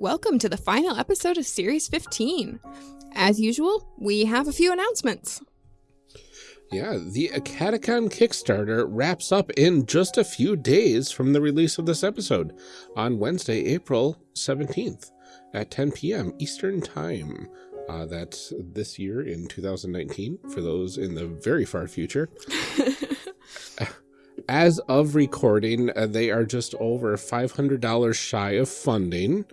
welcome to the final episode of Series 15. As usual, we have a few announcements. Yeah, the Catacon Kickstarter wraps up in just a few days from the release of this episode on Wednesday, April 17th at 10 p.m. Eastern Time. Uh, that's this year in 2019 for those in the very far future. As of recording, uh, they are just over $500 shy of funding.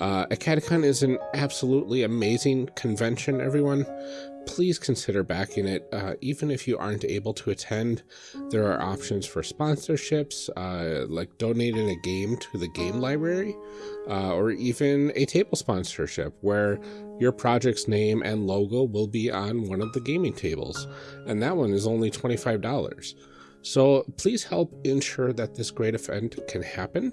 Uh, Catacon is an absolutely amazing convention, everyone. Please consider backing it. Uh, even if you aren't able to attend, there are options for sponsorships, uh, like donating a game to the game library, uh, or even a table sponsorship where your project's name and logo will be on one of the gaming tables. And that one is only $25. So please help ensure that this great event can happen,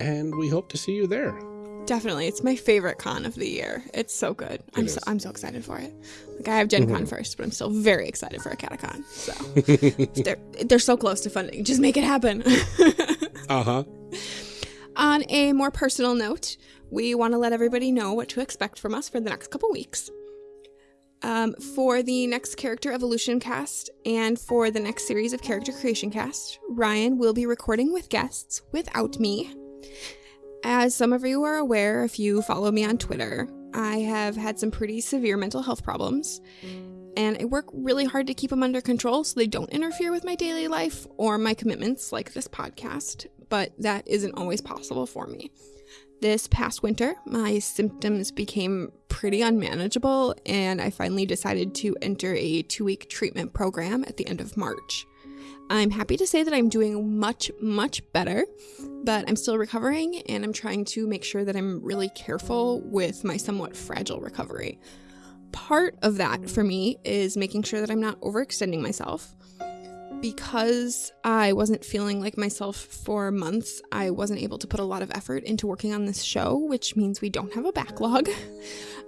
and we hope to see you there. Definitely, it's my favorite con of the year. It's so good. I'm so I'm so excited for it. Like I have Gen Con mm -hmm. first, but I'm still very excited for a Catacon. So they're they're so close to funding. Just make it happen. uh huh. On a more personal note, we want to let everybody know what to expect from us for the next couple weeks. Um, for the next character evolution cast and for the next series of character creation cast, Ryan will be recording with guests without me. As some of you are aware, if you follow me on Twitter, I have had some pretty severe mental health problems, and I work really hard to keep them under control so they don't interfere with my daily life or my commitments like this podcast, but that isn't always possible for me. This past winter, my symptoms became pretty unmanageable, and I finally decided to enter a two week treatment program at the end of March. I'm happy to say that I'm doing much, much better, but I'm still recovering and I'm trying to make sure that I'm really careful with my somewhat fragile recovery. Part of that for me is making sure that I'm not overextending myself because I wasn't feeling like myself for months, I wasn't able to put a lot of effort into working on this show, which means we don't have a backlog.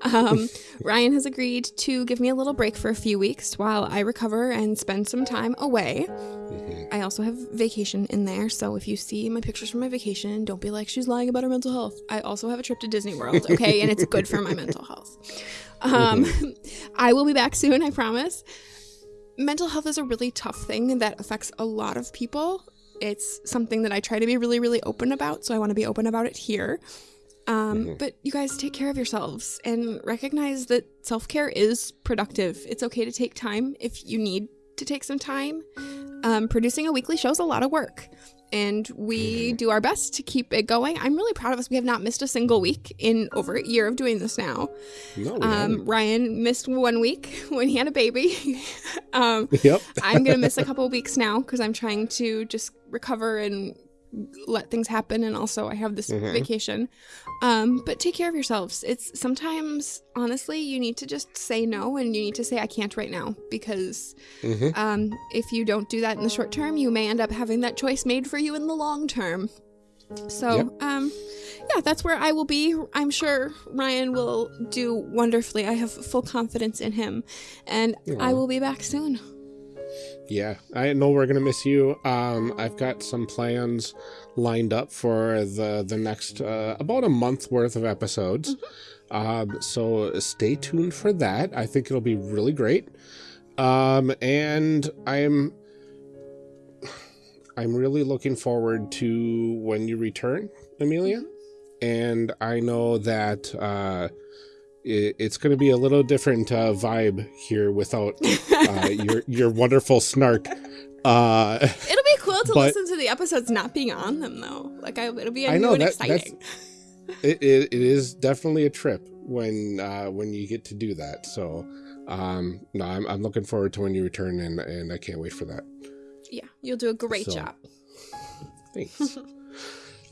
Um, Ryan has agreed to give me a little break for a few weeks while I recover and spend some time away. Mm-hmm. I also have vacation in there, so if you see my pictures from my vacation, don't be like, she's lying about her mental health. I also have a trip to Disney World, okay? and it's good for my mental health. Um, mm-hmm. I will be back soon, I promise mental health is a really tough thing that affects a lot of people. It's something that I try to be really, really open about, so I want to be open about it here. Um, mm -hmm. But you guys take care of yourselves and recognize that self care is productive. It's okay to take time if you need to take some time. Um, producing a weekly show is a lot of work and we mm-hmm. do our best to keep it going. I'm really proud of us. We have not missed a single week in over a year of doing this now. No, um, Ryan missed one week when he had a baby. um, yep. I'm gonna miss a couple weeks now because I'm trying to just recover and let things happen and also I have this mm-hmm. vacation. Um, but take care of yourselves. It's sometimes honestly you need to just say no and you need to say I can't right now because mm-hmm. um, if you don't do that in the short term, you may end up having that choice made for you in the long term. So, yep. um, yeah, that's where I will be. I'm sure Ryan will do wonderfully. I have full confidence in him, and I will be back soon. Yeah, I know we're gonna miss you. Um, I've got some plans lined up for the the next uh, about a month worth of episodes. Mm -hmm. um, so stay tuned for that. I think it'll be really great. Um, and I'm I'm really looking forward to when you return, Amelia. Mm -hmm. And I know that uh, it, it's going to be a little different uh, vibe here without uh, your your wonderful snark. Uh, it'll be cool to but, listen to the episodes not being on them though. Like I, it'll be a I know, that, exciting. It, it, it is definitely a trip when uh, when you get to do that. So um, no, I'm I'm looking forward to when you return, and and I can't wait for that. Yeah, you'll do a great so, job. Thanks.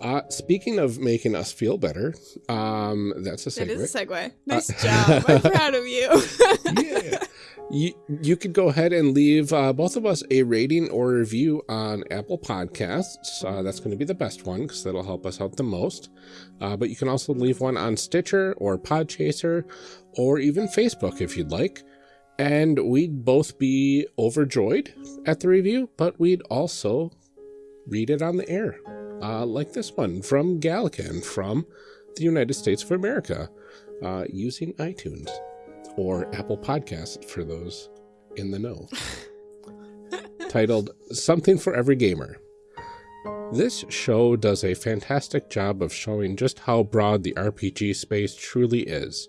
Uh, speaking of making us feel better, um, that's a segue. It is a segue. Uh, nice uh, job. I'm proud of you. yeah. You, you could go ahead and leave uh, both of us a rating or review on Apple Podcasts. Uh, that's going to be the best one because that'll help us out the most. Uh, but you can also leave one on Stitcher or Podchaser or even Facebook if you'd like. And we'd both be overjoyed at the review, but we'd also read it on the air uh, like this one from Gallican from the United States of America uh, using iTunes or Apple Podcasts for those in the know. Titled Something for Every Gamer. This show does a fantastic job of showing just how broad the RPG space truly is.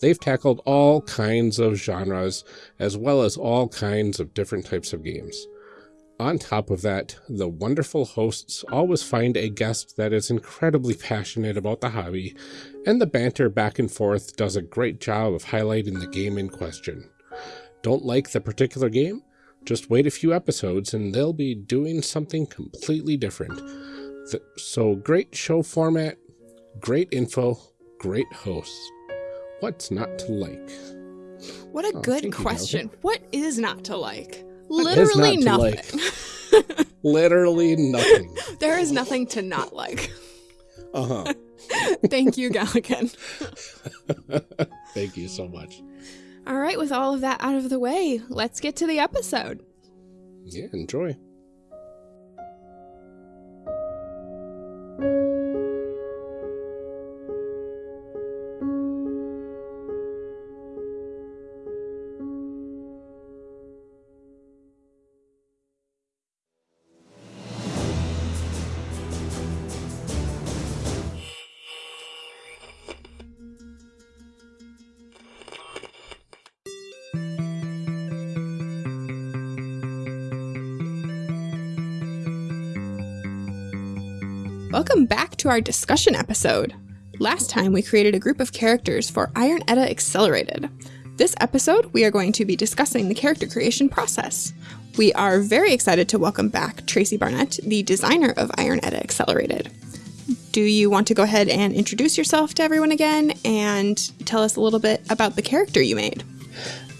They've tackled all kinds of genres, as well as all kinds of different types of games. On top of that, the wonderful hosts always find a guest that is incredibly passionate about the hobby, and the banter back and forth does a great job of highlighting the game in question. Don't like the particular game? Just wait a few episodes and they'll be doing something completely different. so great show format, great info, great hosts. What's not to like? What a oh, good question. You, what is not to like? Literally not nothing. Like? Literally nothing. there is nothing to not like. Uh huh. Thank you, Gallican. Thank you so much. All right, with all of that out of the way, let's get to the episode. Yeah, enjoy. Welcome back to our discussion episode. Last time we created a group of characters for Iron Edda Accelerated. This episode, we are going to be discussing the character creation process. We are very excited to welcome back Tracy Barnett, the designer of Iron Edda Accelerated. Do you want to go ahead and introduce yourself to everyone again and tell us a little bit about the character you made?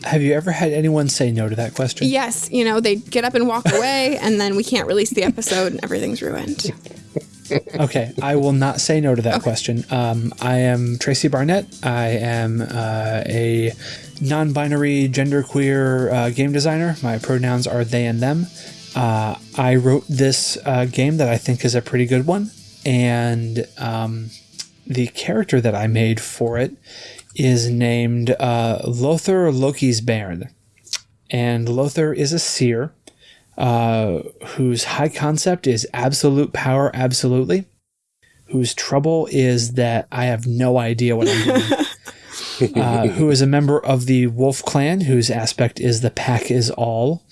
Have you ever had anyone say no to that question? Yes. You know, they get up and walk away, and then we can't release the episode, and everything's ruined. okay, I will not say no to that okay. question. Um, I am Tracy Barnett. I am uh, a non binary, genderqueer uh, game designer. My pronouns are they and them. Uh, I wrote this uh, game that I think is a pretty good one. And um, the character that I made for it is named uh, Lothar Loki's Bairn. And Lothar is a seer uh, whose high concept is absolute power, absolutely, whose trouble is that I have no idea what I'm doing. uh, who is a member of the Wolf Clan, whose aspect is the pack is all.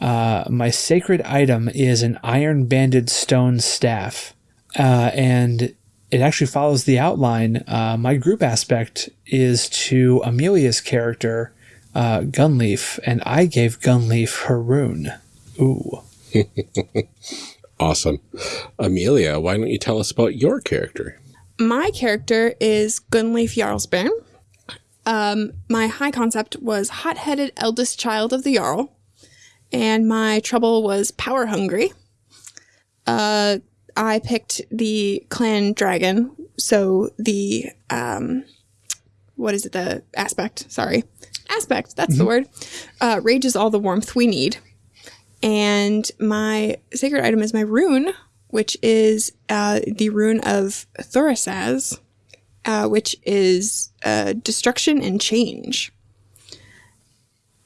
Uh, my sacred item is an iron banded stone staff, uh, and it actually follows the outline. Uh, my group aspect is to Amelia's character, uh, Gunleif, and I gave Gunleif her rune. Ooh. awesome. Amelia, why don't you tell us about your character? My character is Gunleif Jarlsbairn. Um, my high concept was hot headed eldest child of the Jarl, and my trouble was power hungry. Uh, I picked the clan dragon, so the um, what is it? The aspect. Sorry, aspect. That's mm -hmm. the mm-hmm. word. Uh, rage is all the warmth we need. And my sacred item is my rune, which is uh, the rune of Thurisaz, uh, which is uh, destruction and change.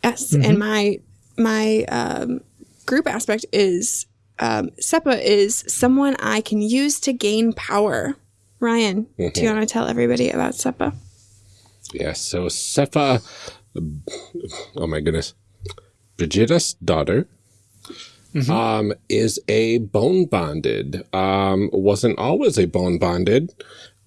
Yes, mm-hmm. and my my um, group aspect is um, Seppa is someone I can use to gain power. Ryan, mm-hmm. do you want to tell everybody about Seppa? Yes, so Seppa, oh my goodness, Brigitta's daughter, Mm -hmm. um, is a bone bonded. Um, wasn't always a bone bonded.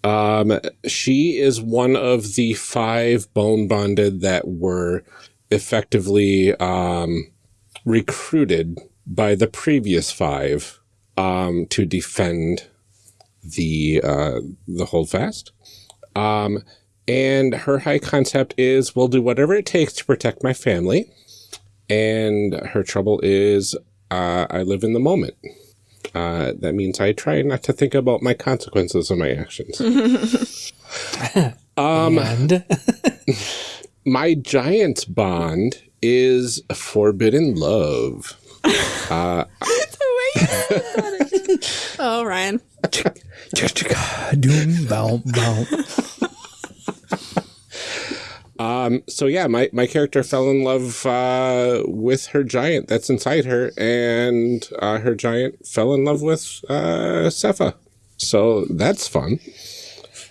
Um, she is one of the five bone bonded that were effectively um, recruited by the previous five um, to defend the uh, the holdfast. Um, and her high concept is, we'll do whatever it takes to protect my family. And her trouble is uh, I live in the moment. Uh, that means I try not to think about my consequences of my actions. um, and my giant bond is forbidden love. Uh, the way you said that, Oh, Ryan. Doom, bow, bow. Um, so yeah, my, my character fell in love uh, with her giant that's inside her, and uh, her giant fell in love with uh, Seppa. So that's fun.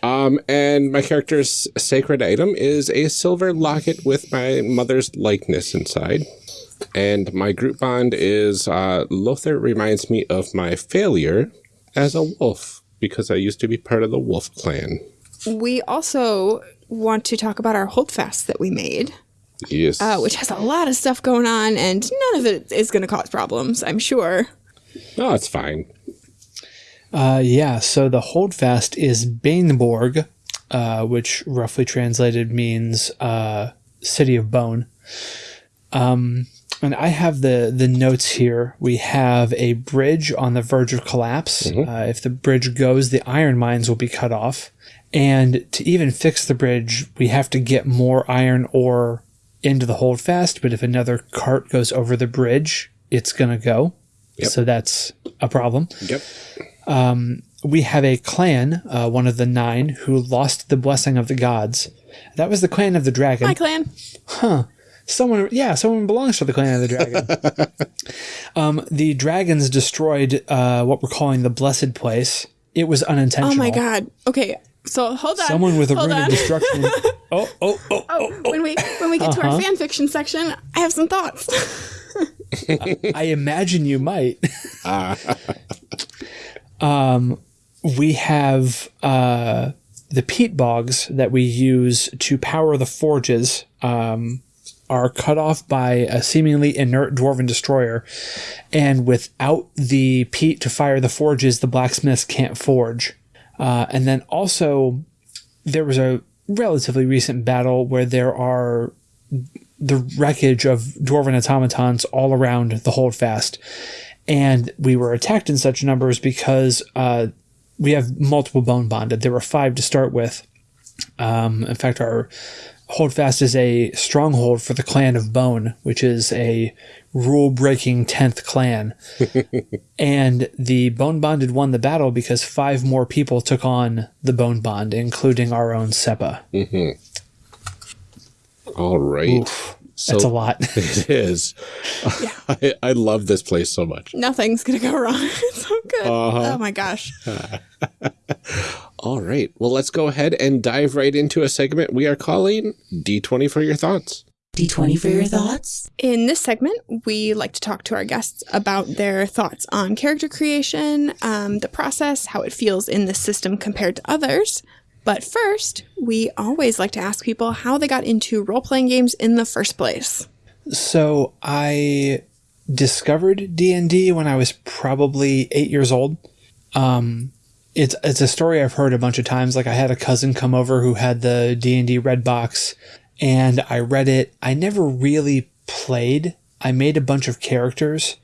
Um, and my character's sacred item is a silver locket with my mother's likeness inside. And my group bond is uh, Lothar reminds me of my failure as a wolf because I used to be part of the wolf clan. We also want to talk about our holdfast that we made, Yes. uh, which has a lot of stuff going on, and none of it is going to cause problems, I'm sure. no, it's fine. Uh, yeah, so the holdfast is Baneborg, uh, which roughly translated means uh, city of bone. Um, and I have the the notes here. We have a bridge on the verge of collapse. Uh, if the bridge goes, the iron mines will be cut off. And to even fix the bridge, we have to get more iron ore into the holdfast. But if another cart goes over the bridge, it's gonna go. Yep. So that's a problem Yep. we have a clan, uh, one of the nine, who lost the blessing of the gods. That was the clan of the dragon. My clan. Huh. Someone, yeah, someone belongs to the clan of the dragon. um, the dragons destroyed uh, what we're calling the blessed place. It was unintentional. Oh my god. Okay, so hold on. Someone with a hold rune of destruction. oh, oh, oh, Oh, when we when we get to Uh-huh. our fan fiction section, I have some thoughts. I imagine you might. um, we have uh, the peat bogs that we use to power the forges. Um, are cut off by a seemingly inert dwarven destroyer, and without the peat to fire the forges, the blacksmiths can't forge. Uh, and then also, there was a relatively recent battle where there are the wreckage of dwarven automatons all around the holdfast. And we were attacked in such numbers because uh, we have multiple bone bonded. There were five to start with. Um, in fact, our holdfast is a stronghold for the clan of Bone, which is a rule breaking 10th clan. and the bone bonded won the battle because five more people took on the bone bond, including our own Seppa. All right. So That's a lot. It is. I, I love this place so much. Nothing's gonna go wrong. It's so good. Uh-huh. Oh my gosh. All right. Well, let's go ahead and dive right into a segment we are calling D20 for your thoughts. D20 for your thoughts? In this segment, we like to talk to our guests about their thoughts on character creation, um, the process, how it feels in this system compared to others. But first, we always like to ask people how they got into role playing games in the first place. So I discovered D and D when I was probably eight years old. Um, it's it's a story I've heard a bunch of times. Like I had a cousin come over who had the D and D red box, and I read it. I never really played. I made a bunch of characters.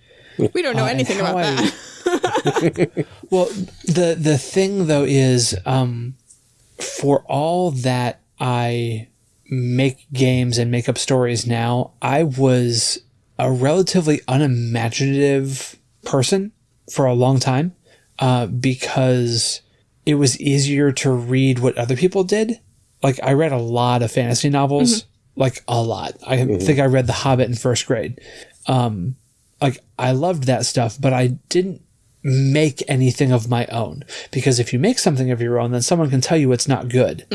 We don't know Uh, anything about I- that. Well, the the thing though is, um, for all that I make games and make up stories now, I was a relatively unimaginative person for a long time, uh, because it was easier to read what other people did. Like I read a lot of fantasy novels, like a lot. I think I read The Hobbit in first grade. Um, like I loved that stuff, but I didn't make anything of my own. Because if you make something of your own then someone can tell you it's not good.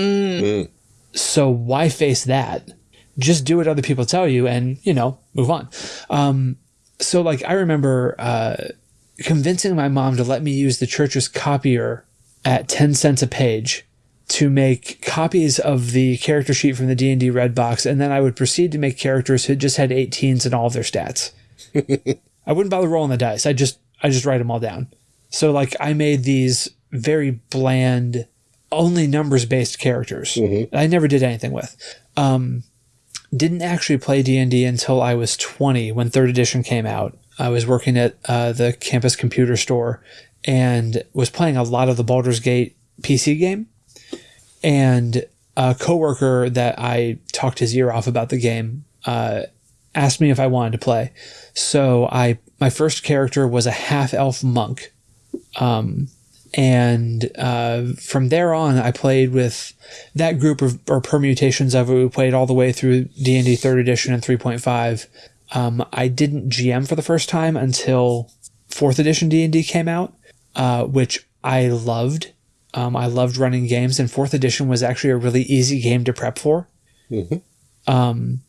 So why face that? Just do what other people tell you and you know move on. Um, so like i remember uh, convincing my mom to let me use the church's copier at 10 cents a page to make copies of the character sheet from the d&d red box and then i would proceed to make characters who just had 18s in all of their stats I wouldn't bother rolling the dice. I just I just write them all down. So like I made these very bland, only numbers based characters. that I never did anything with. Um, didn't actually play D and D until I was twenty when third edition came out. I was working at uh, the campus computer store and was playing a lot of the Baldur's Gate PC game. And a coworker that I talked his ear off about the game uh, asked me if I wanted to play. So I my first character was a half elf monk Um, and uh, from there on, I played with that group of or permutations of it. We played all the way through D and D Third Edition and 3.5. Um, I didn't GM for the first time until Fourth Edition D and D came out, uh, which I loved. Um, I loved running games, and Fourth Edition was actually a really easy game to prep for. Um,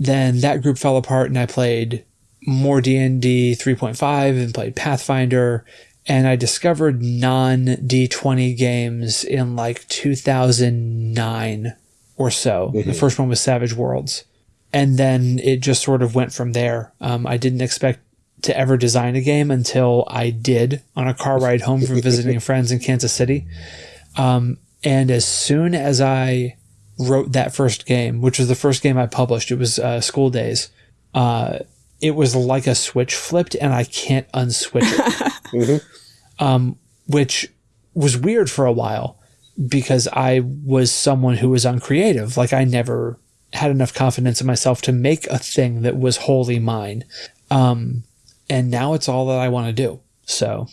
then that group fell apart, and I played more D and D 3.5 and played Pathfinder, and I discovered non D20 games in like 2009 or so. The first one was Savage Worlds, and then it just sort of went from there. Um, I didn't expect to ever design a game until I did on a car ride home from visiting friends in Kansas City. Um, and as soon as I wrote that first game, which was the first game I published, it was uh, School Days. Uh, it was like a switch flipped, and I can't unswitch it. Um, which was weird for a while because I was someone who was uncreative. Like I never had enough confidence in myself to make a thing that was wholly mine. Um, and now it's all that I want to do. So,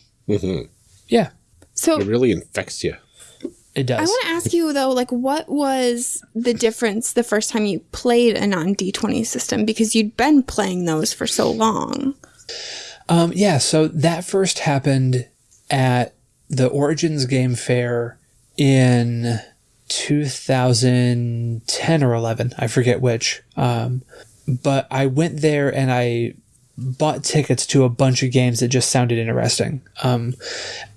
yeah, So It really infects you. it does. I want to ask you though, like, what was the difference the first time you played a non D twenty system because you'd been playing those for so long? Um, yeah, so that first happened at the Origins Game Fair in 2010 or 11. I forget which. Um, but I went there and I bought tickets to a bunch of games that just sounded interesting. Um,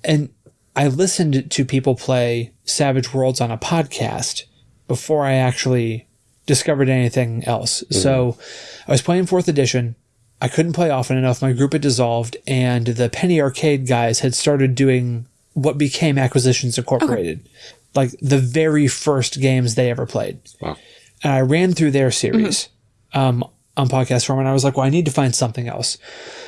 and I listened to people play Savage Worlds on a podcast before I actually discovered anything else. So I was playing fourth edition. I couldn't play often enough. My group had dissolved, and the Penny Arcade guys had started doing what became Acquisitions Incorporated, like the very first games they ever played. Wow. And I ran through their series um, on podcast form, and I was like, well, I need to find something else.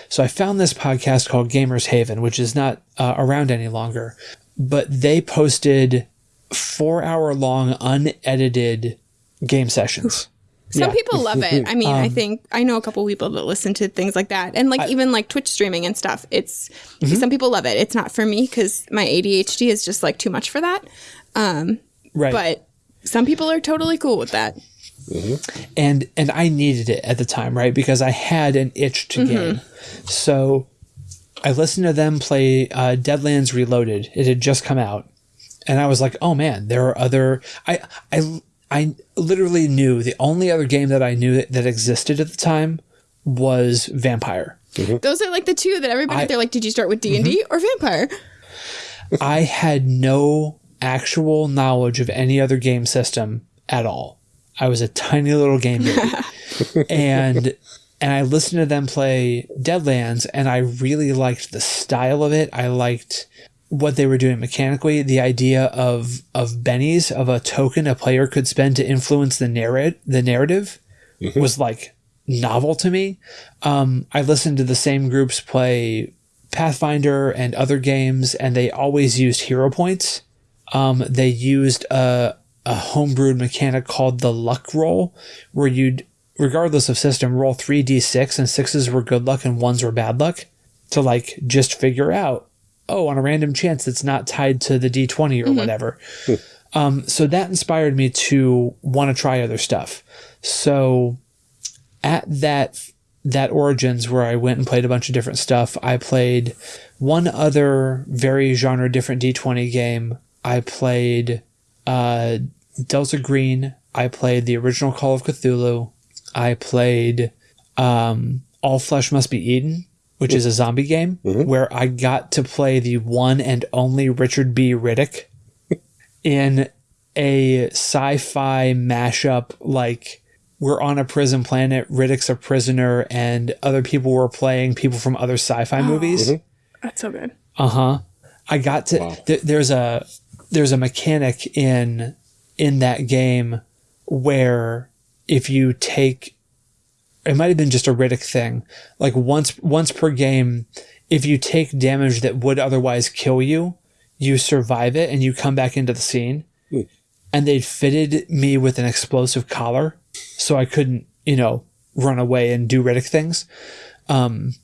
So I found this podcast called Gamers Haven, which is not uh, around any longer, but they posted four hour long unedited game sessions. Some Yeah. people love it. I mean, I think I know a couple people that listen to things like that, and like even like Twitch streaming and stuff. It's some people love it. It's not for me because my ADHD is just like too much for that. Um, Right. but some people are totally cool with that. Mm-hmm. and and I needed it at the time, right? Because I had an itch to mm-hmm. game. So I listened to them play uh, Deadlands Reloaded. It had just come out, and I was like, "Oh man, there are other." I I I literally knew the only other game that I knew that, that existed at the time was Vampire. Mm-hmm. Those are like the two that everybody they're like, did you start with D and D or Vampire? I had no actual knowledge of any other game system at all. I was a tiny little game baby. and and I listened to them play Deadlands and I really liked the style of it. I liked what they were doing mechanically, the idea of of bennies of a token a player could spend to influence the narrate the narrative was like novel to me. Um, I listened to the same groups play Pathfinder and other games, and they always used hero points. Um, they used a, a homebrewed mechanic called the luck roll, where you'd, regardless of system, roll 3d6, and sixes were good luck and ones were bad luck to like just figure out, oh, on a random chance that's not tied to the d20 or whatever. Um, so that inspired me to want to try other stuff. So at that that origins where I went and played a bunch of different stuff, I played one other very genre different D20 game. I played uh, Delta Green. I played the original Call of Cthulhu. I played um, All Flesh Must Be Eaten, which is a zombie game where I got to play the one and only Richard B. Riddick in a sci-fi mashup like we're on a prison planet riddick's a prisoner and other people were playing people from other sci-fi movies That's so good. uh-huh i got to th- there's a there's a mechanic in in that game where if you take it might have been just a riddick thing. Like once once per game if you take damage that would otherwise kill you you survive it and you come back into the scene. And they'd fitted me with an explosive collar so I couldn't, you know, run away and do Riddick things. Um,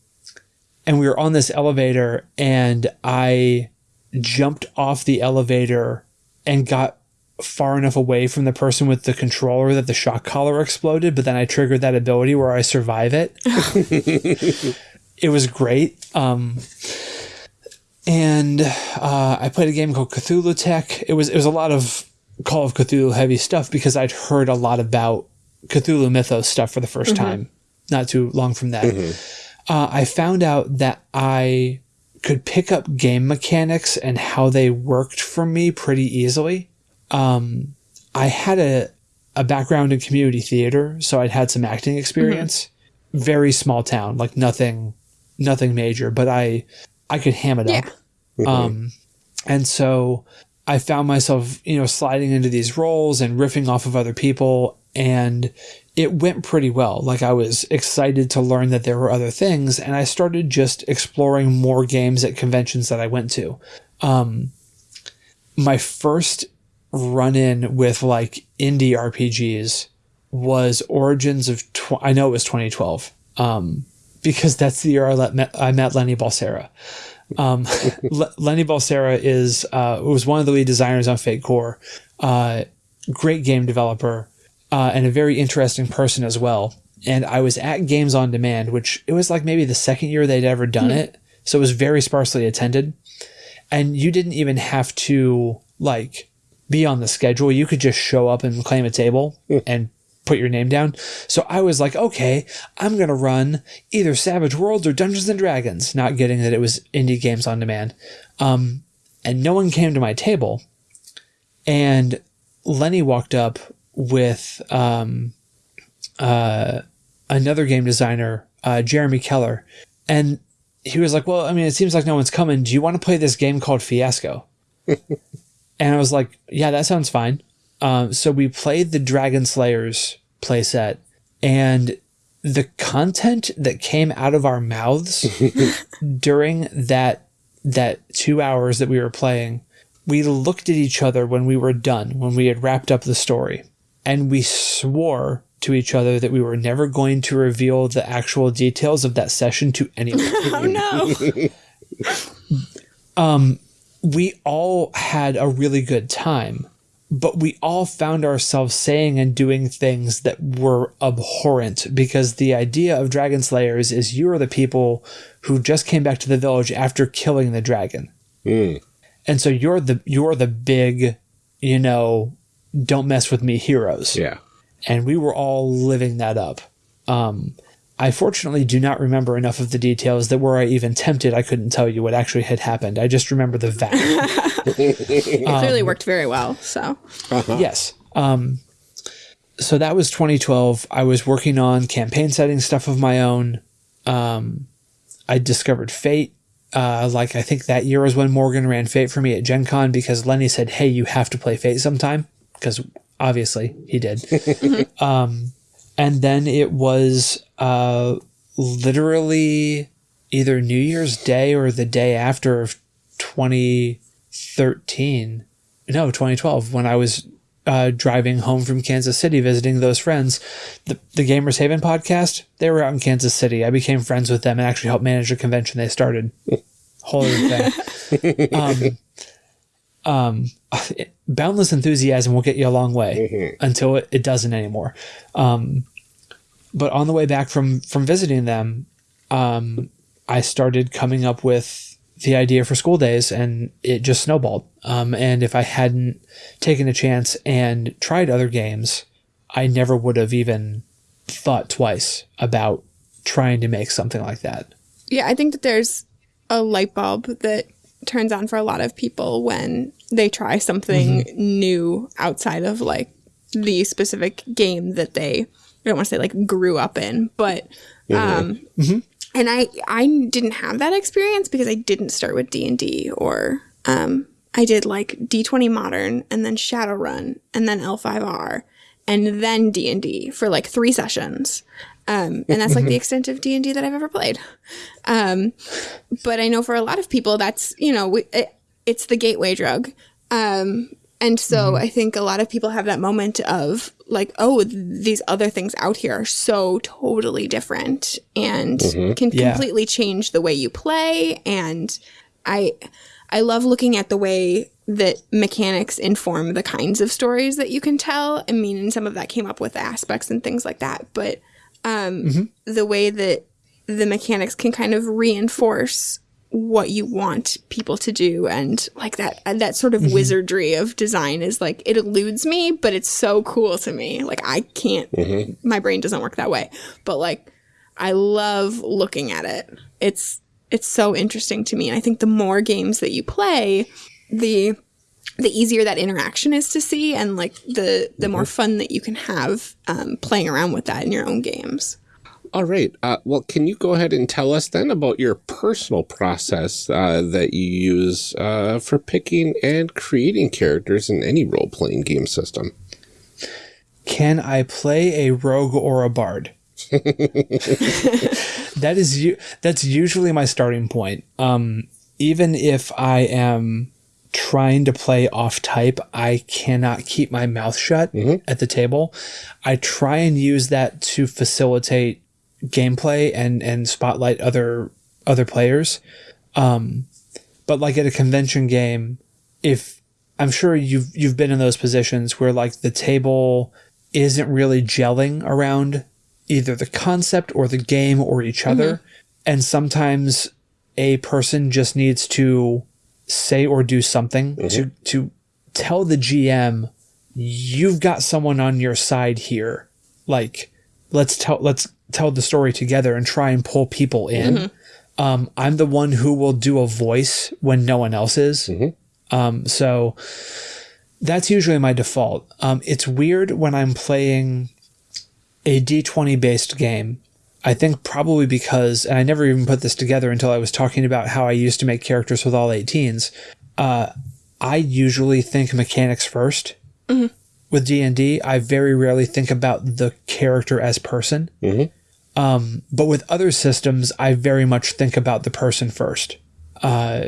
and we were on this elevator, and I jumped off the elevator and got far enough away from the person with the controller that the shock collar exploded, but then I triggered that ability where I survive it. it was great. Um, and uh, I played a game called Cthulhu Tech. It was it was a lot of Call of Cthulhu heavy stuff because I'd heard a lot about Cthulhu Mythos stuff for the 1st time, not too long from that. Uh, I found out that I could pick up game mechanics and how they worked for me pretty easily. Um, I had a a background in community theater, so I'd had some acting experience. Very small town, like nothing, nothing major, but I I could ham it up. Um, and so I found myself, you know, sliding into these roles and riffing off of other people, and it went pretty well. Like I was excited to learn that there were other things, and I started just exploring more games at conventions that I went to. Um, my first run in with like indie RPGs was Origins of, tw- I know it was 2012, um, because that's the year I, let, met, I met Lenny Balsera. Um, Le- Lenny Balsera is uh, was one of the lead designers on Fate Core. Uh, great game developer uh, and a very interesting person as well. And I was at Games on Demand, which it was like maybe the second year they'd ever done it, so it was very sparsely attended. And you didn't even have to like be on the schedule. You could just show up and claim a table and put your name down. So I was like, okay, I'm going to run either Savage Worlds or Dungeons and Dragons, not getting that it was indie games on demand. Um, and no one came to my table. And Lenny walked up with um, uh, another game designer, uh, Jeremy Keller. And he was like, well, I mean, it seems like no one's coming. Do you want to play this game called Fiasco? and I was like, yeah, that sounds fine. Um, so we played the Dragon Slayers playset, and the content that came out of our mouths during that that two hours that we were playing, we looked at each other when we were done, when we had wrapped up the story, and we swore to each other that we were never going to reveal the actual details of that session to anyone. Oh no. we all had a really good time, but we all found ourselves saying and doing things that were abhorrent because the idea of dragon slayers is you are the people who just came back to the village after killing the dragon. And so you're the you're the big, you know, don't mess with me heroes. Yeah. And we were all living that up. Um I fortunately do not remember enough of the details that were I even tempted I couldn't tell you what actually had happened. I just remember the vacuum. It clearly worked very well. So Yes. Um, so that was 2012. I was working on campaign setting stuff of my own. Um, I discovered Fate. Uh, like I think that year was when Morgan ran Fate for me at Gen Con because Lenny said, "Hey, you have to play Fate sometime," because obviously he did. um, and then it was uh, literally either New Year's Day or the day after of 2013 no 2012 when i was uh, driving home from kansas city visiting those friends. The, the gamers haven podcast they were out in kansas city. I became friends with them and actually helped manage a convention they started. Whole other thing. Um, um, boundless enthusiasm will get you a long way until it, it doesn't anymore um, but on the way back from from visiting them um, i started coming up with the idea for school days and it just snowballed. Um, and if I hadn't taken a chance and tried other games, I never would have even thought twice about trying to make something like that. yeah, I think that there's a light bulb that turns on for a lot of people when they try something new outside of like the specific game that they I don't want to say like grew up in, but um and I I didn't have that experience because I didn't start with D&D or um I did like D20 Modern and then Shadowrun and then L5R and then D&D for like 3 sessions. Um, and that's like the extent of D&D that I've ever played. Um, but I know for a lot of people that's, you know, we, it, it's the gateway drug. Um, And so I think a lot of people have that moment of like, oh, th- these other things out here are so totally different and can Yeah. completely change the way you play. And I, I love looking at the way that mechanics inform the kinds of stories that you can tell. I mean, and some of that came up with aspects and things like that, but um, mm-hmm. the way that the mechanics can kind of reinforce what you want people to do and like that that sort of mm-hmm. wizardry of design is like it eludes me but it's so cool to me. Like i can't mm-hmm. my brain doesn't work that way. But like i love looking at it. It's it's so interesting to me. And i think the more games that you play the the easier that interaction is to see and like the the more fun that you can have um, playing around with that in your own games All right. Uh, well, can you go ahead and tell us then about your personal process uh, that you use uh, for picking and creating characters in any role playing game system? Can I play a rogue or a bard? that is you. That's usually my starting point. Um, even if I am trying to play off type, I cannot keep my mouth shut at the table. I try and use that to facilitate gameplay and and spotlight other other players. Um, but like at a convention game, if I'm sure you've you've been in those positions where like the table isn't really gelling around either the concept or the game or each other, and sometimes a person just needs to say or do something to to tell the GM you've got someone on your side here. Like let's tell let's tell the story together and try and pull people in. Um, I'm the one who will do a voice when no one else is. Um, so that's usually my default. Um, it's weird when I'm playing a D20 based game. I think probably because, and I never even put this together until I was talking about how I used to make characters with all 18s. Uh, I usually think mechanics 1st With D and D, I very rarely think about the character as person. Um, but with other systems, I very much think about the person first. Uh,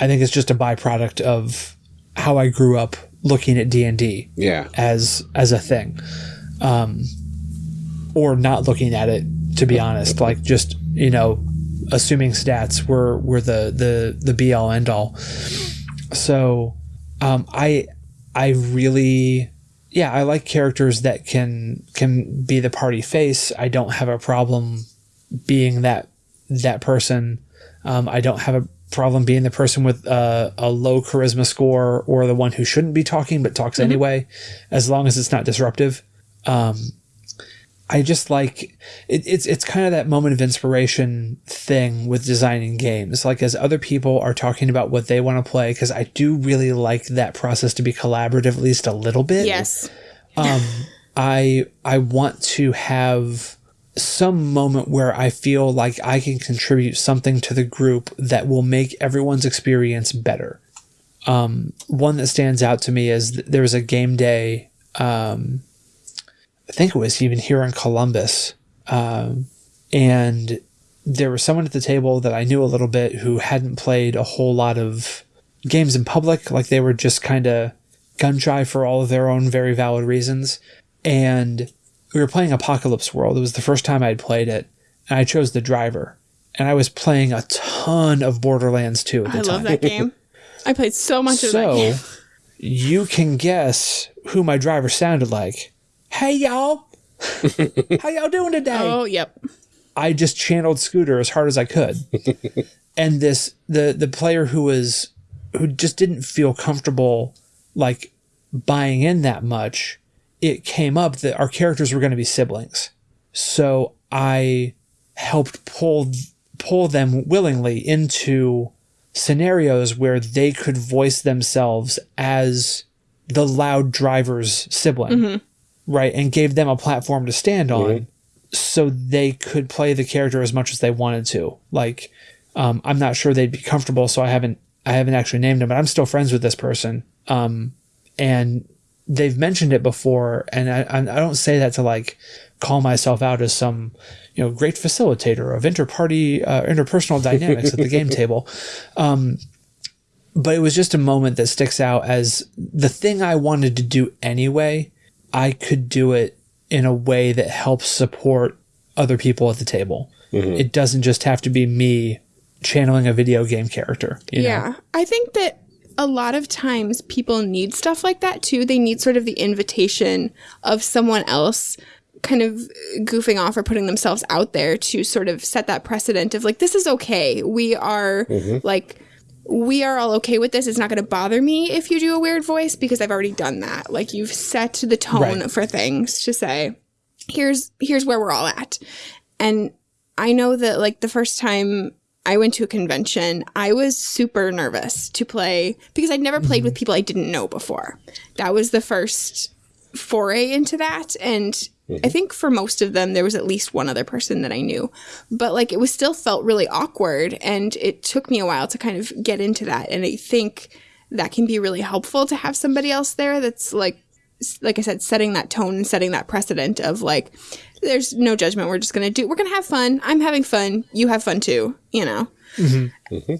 I think it's just a byproduct of how I grew up looking at D and D Yeah. as as a thing, um, or not looking at it. To be honest, like just you know, assuming stats were were the the the be all end all. So, um, I I really yeah I like characters that can can be the party face. I don't have a problem being that that person. Um, I don't have a problem being the person with uh, a low charisma score or the one who shouldn't be talking but talks anyway, as long as it's not disruptive. Um, I just like it, it's it's kind of that moment of inspiration thing with designing games. Like as other people are talking about what they want to play, because I do really like that process to be collaborative at least a little bit. yes Um, I I want to have some moment where I feel like I can contribute something to the group that will make everyone's experience better. Um, one that stands out to me is th- there was a game day. Um, I think it was even here in Columbus, um, and there was someone at the table that I knew a little bit who hadn't played a whole lot of games in public. Like they were just kind of gun shy for all of their own very valid reasons. And we were playing Apocalypse World. It was the first time I had played it, and I chose the driver. And I was playing a ton of Borderlands 2 at the i time. love that game i played so much of that So game you can guess who my driver sounded like. Hey y'all, how y'all doing today? oh yep I just channeled Scooter as hard as I could. and this the the player who was who just didn't feel comfortable like buying in that much, it came up that our characters were going to be siblings. So I helped pull pull them willingly into scenarios where they could voice themselves as the loud driver's sibling, mm-hmm. Right? And gave them a platform to stand on so they could play the character as much as they wanted to. Like, um, I'm not sure they'd be comfortable, so I haven't I haven't actually named them, but I'm still friends with this person. Um, and they've mentioned it before, and I I I don't say that to like call myself out as some you know great facilitator of interparty uh, interpersonal dynamics at the game table. Um, but it was just a moment that sticks out as the thing I wanted to do anyway. I could do it in a way that helps support other people at the table. Mm-hmm. It doesn't just have to be me channeling a video game character. you know? Yeah. I think that a lot of times people need stuff like that too. They need sort of the invitation of someone else kind of goofing off or putting themselves out there to sort of set that precedent of like, this is okay. We are mm-hmm. like, we are all okay with this. It's not going to bother me if you do a weird voice because I've already done that. Like you've set the tone Right. for things to say, here's here's where we're all at. And I know that like the first time I went to a convention, I was super nervous to play because I'd never played with mm-hmm. people I didn't know before. That was the first foray into that and I mm-hmm. think for most of them there was at least one other person that I knew. But like it was still felt really awkward and it took me a while to kind of get into that and I think that can be really helpful to have somebody else there that's like like I said, setting that tone and setting that precedent of like, there's no judgment. We're just gonna do. We're gonna have fun. I'm having fun. You have fun too. You know. Mm-hmm. Mm-hmm.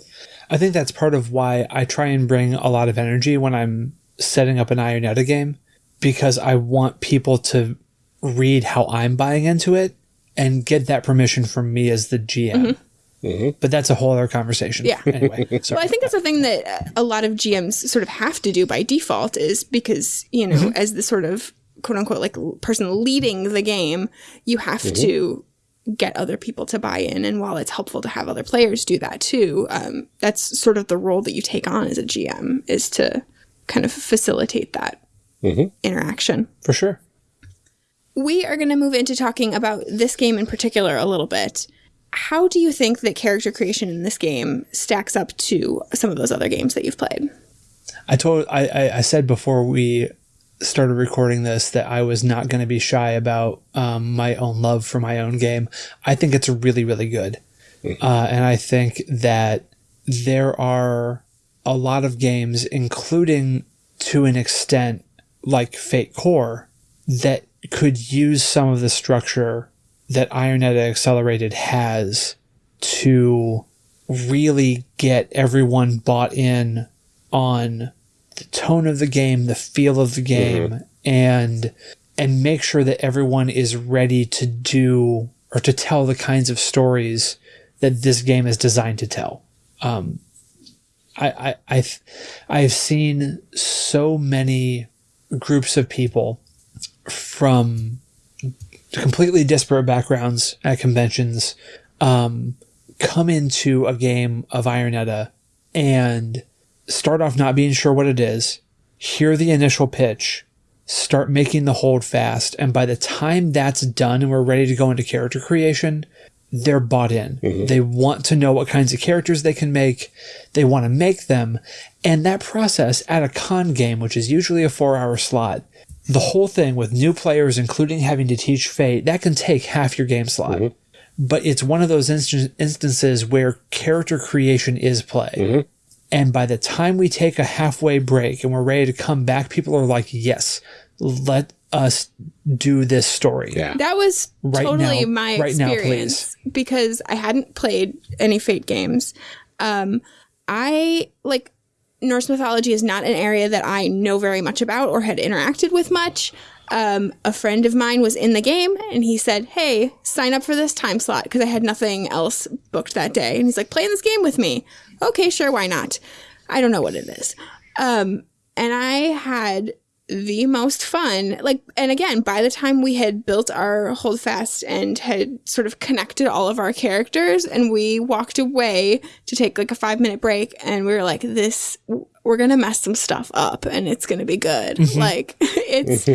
I think that's part of why I try and bring a lot of energy when I'm setting up an Iron Edda game because I want people to read how I'm buying into it and get that permission from me as the GM. Mm-hmm. Mm-hmm. But that's a whole other conversation. Yeah. Anyway, Well. I think that's the thing that a lot of GMs sort of have to do by default is because you know, mm-hmm. as the sort of quote unquote like person leading the game, you have to get other people to buy in. And while it's helpful to have other players do that too, um, that's sort of the role that you take on as a GM is to kind of facilitate that interaction. For sure. We are going to move into talking about this game in particular a little bit. How do you think that character creation in this game stacks up to some of those other games that you've played? I told I, I, I said before we started recording this that I was not going to be shy about um, my own love for my own game. I think it's really really good, uh, and I think that there are a lot of games, including to an extent like Fate Core, that could use some of the structure that Iron Edda Accelerated has to really get everyone bought in on the tone of the game, the feel of the game, and and make sure that everyone is ready to do or to tell the kinds of stories that this game is designed to tell. Um, I, I I've I've seen so many groups of people from completely disparate backgrounds at conventions um, come into a game of Iron Edda and start off not being sure what it is, hear the initial pitch, start making the hold fast, and by the time that's done and we're ready to go into character creation, they're bought in. They want to know what kinds of characters they can make. They want to make them. And that process at a con game, which is usually a four hour slot, the whole thing with new players, including having to teach Fate, that can take half your game slot. But it's one of those instan- instances where character creation is play. And by the time we take a halfway break and we're ready to come back, people are like, yes, let us do this story. Yeah. That was Right totally now- my right now, experience because I hadn't played any Fate games. Um, I like Norse mythology is not an area that I know very much about or had interacted with much. Um, a friend of mine was in the game and he said, Hey, sign up for this time slot because I had nothing else booked that day. And he's like, Play in this game with me. Okay, sure, why not? I don't know what it is. Um, and I had the most fun. Like, and again, by the time we had built our holdfast and had sort of connected all of our characters, and we walked away to take like a five minute break, and we were like, this, we're gonna mess some stuff up and it's gonna be good. Like, it's,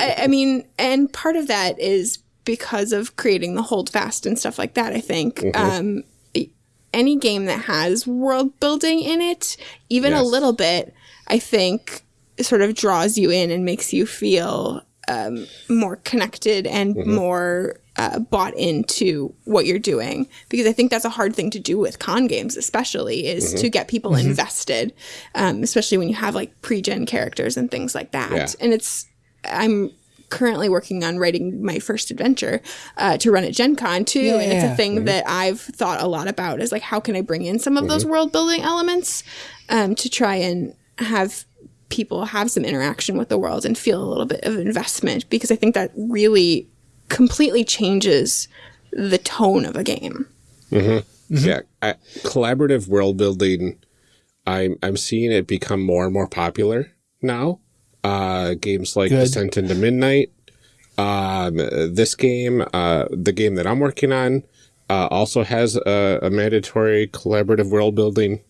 I, I mean, and part of that is because of creating the holdfast and stuff like that, I think. Um, any game that has world building in it, even a little bit, I think sort of draws you in and makes you feel um, more connected and more uh, bought into what you're doing. Because I think that's a hard thing to do with con games, especially, is to get people invested, um, especially when you have like pre gen characters and things like that. Yeah. And it's, I'm currently working on writing my first adventure uh, to run at Gen Con too. And it's a thing that I've thought a lot about is like, how can I bring in some of those world building elements um, to try and have people have some interaction with the world and feel a little bit of investment because I think that really completely changes the tone of a game. Yeah, I, collaborative world building. I'm I'm seeing it become more and more popular now. Uh, games like Good. Descent into Midnight. Um, this game, uh, the game that I'm working on, uh, also has a, a mandatory collaborative world building.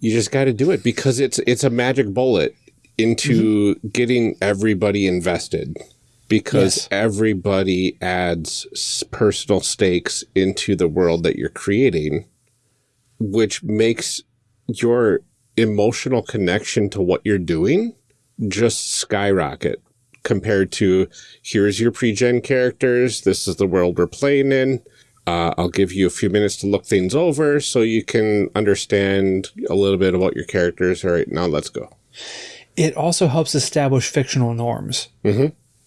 You just got to do it because it's it's a magic bullet into mm-hmm. getting everybody invested because Yes. everybody adds personal stakes into the world that you're creating, which makes your emotional connection to what you're doing just skyrocket compared to here's your pre-gen characters, this is the world we're playing in. Uh, I'll give you a few minutes to look things over so you can understand a little bit about your characters. All right, now let's go. it also helps establish fictional norms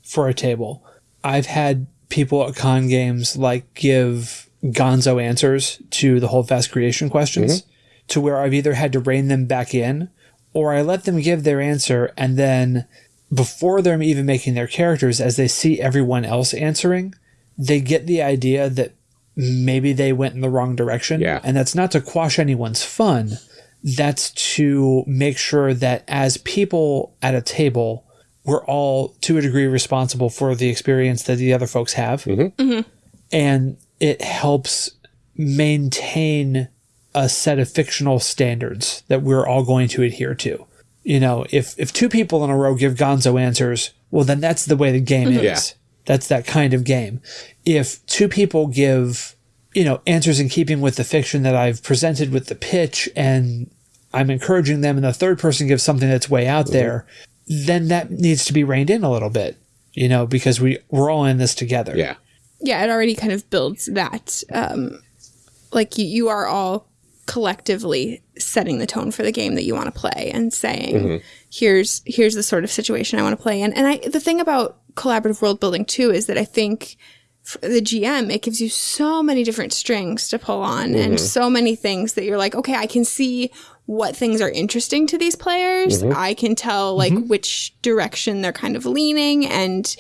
for a table. I've had people at con games like give gonzo answers to the whole fast creation questions to where I've either had to rein them back in or I let them give their answer and then before they're even making their characters, as they see everyone else answering, they get the idea that maybe they went in the wrong direction. Yeah. And that's not to quash anyone's fun. That's to make sure that as people at a table, we're all to a degree responsible for the experience that the other folks have. Mm-hmm. Mm-hmm. And it helps maintain a set of fictional standards that we're all going to adhere to. You know, if if two people in a row give gonzo answers, well then that's the way the game mm-hmm. is. Yeah. That's that kind of game. If two people give, you know, answers in keeping with the fiction that I've presented with the pitch and I'm encouraging them and the third person gives something that's way out there, then that needs to be reined in a little bit, you know, because we we're all in this together. Yeah. yeah, it already kind of builds that. Um, like you, you are all collectively setting the tone for the game that you want to play and saying, "Here's here's the sort of situation I want to play in." And I, the thing about collaborative world building too is that I think for the GM it gives you so many different strings to pull on and mm-hmm. so many things that you're like, okay, I can see what things are interesting to these players. Mm-hmm. I can tell like mm-hmm. which direction they're kind of leaning and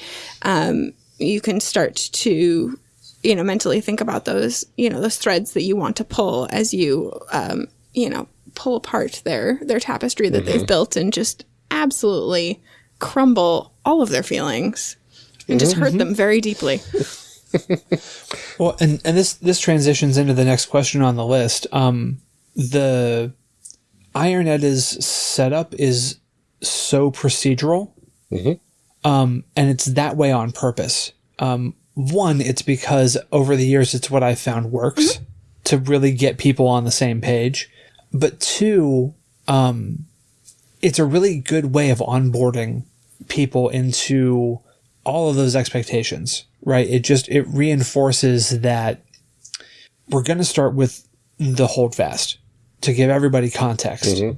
um, you can start to you know mentally think about those you know those threads that you want to pull as you um, you know pull apart their their tapestry that they've built and just absolutely crumble all of their feelings and just hurt them very deeply Well, and, and this this transitions into the next question on the list. Um, the Iron Edda's setup is so procedural, um, and it's that way on purpose. Um, one, it's because over the years, it's what I found works to really get people on the same page. But two, um, it's a really good way of onboarding people into all of those expectations, right? It just it reinforces that we're going to start with the holdfast to give everybody context. Mm-hmm.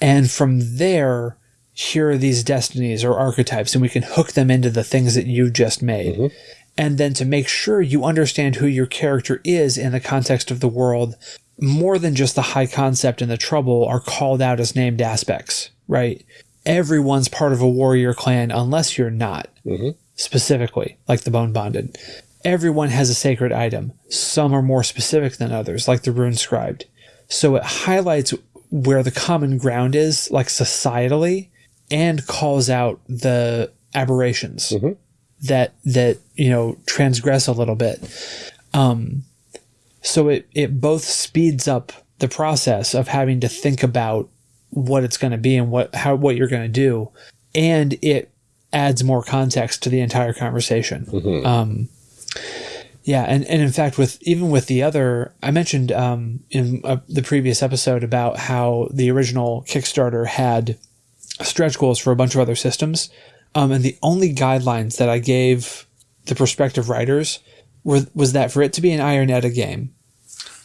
And from there, here are these destinies or archetypes, and we can hook them into the things that you just made. Mm-hmm. And then to make sure you understand who your character is in the context of the world, more than just the high concept and the trouble are called out as named aspects, right? Everyone's part of a warrior clan unless you're not, specifically, like the Bone Bonded. Everyone has a sacred item. Some are more specific than others, like the Rune Scribed. So it highlights where the common ground is, like societally, and calls out the aberrations that that you know transgress a little bit. Um, so it it both speeds up the process of having to think about what it's going to be and what how what you're going to do, and it adds more context to the entire conversation. Um, yeah, and, and in fact, with even with the other, I mentioned um, in uh, the previous episode about how the original Kickstarter had stretch goals for a bunch of other systems, um, and the only guidelines that I gave the prospective writers were was that for it to be an Iron Edda game,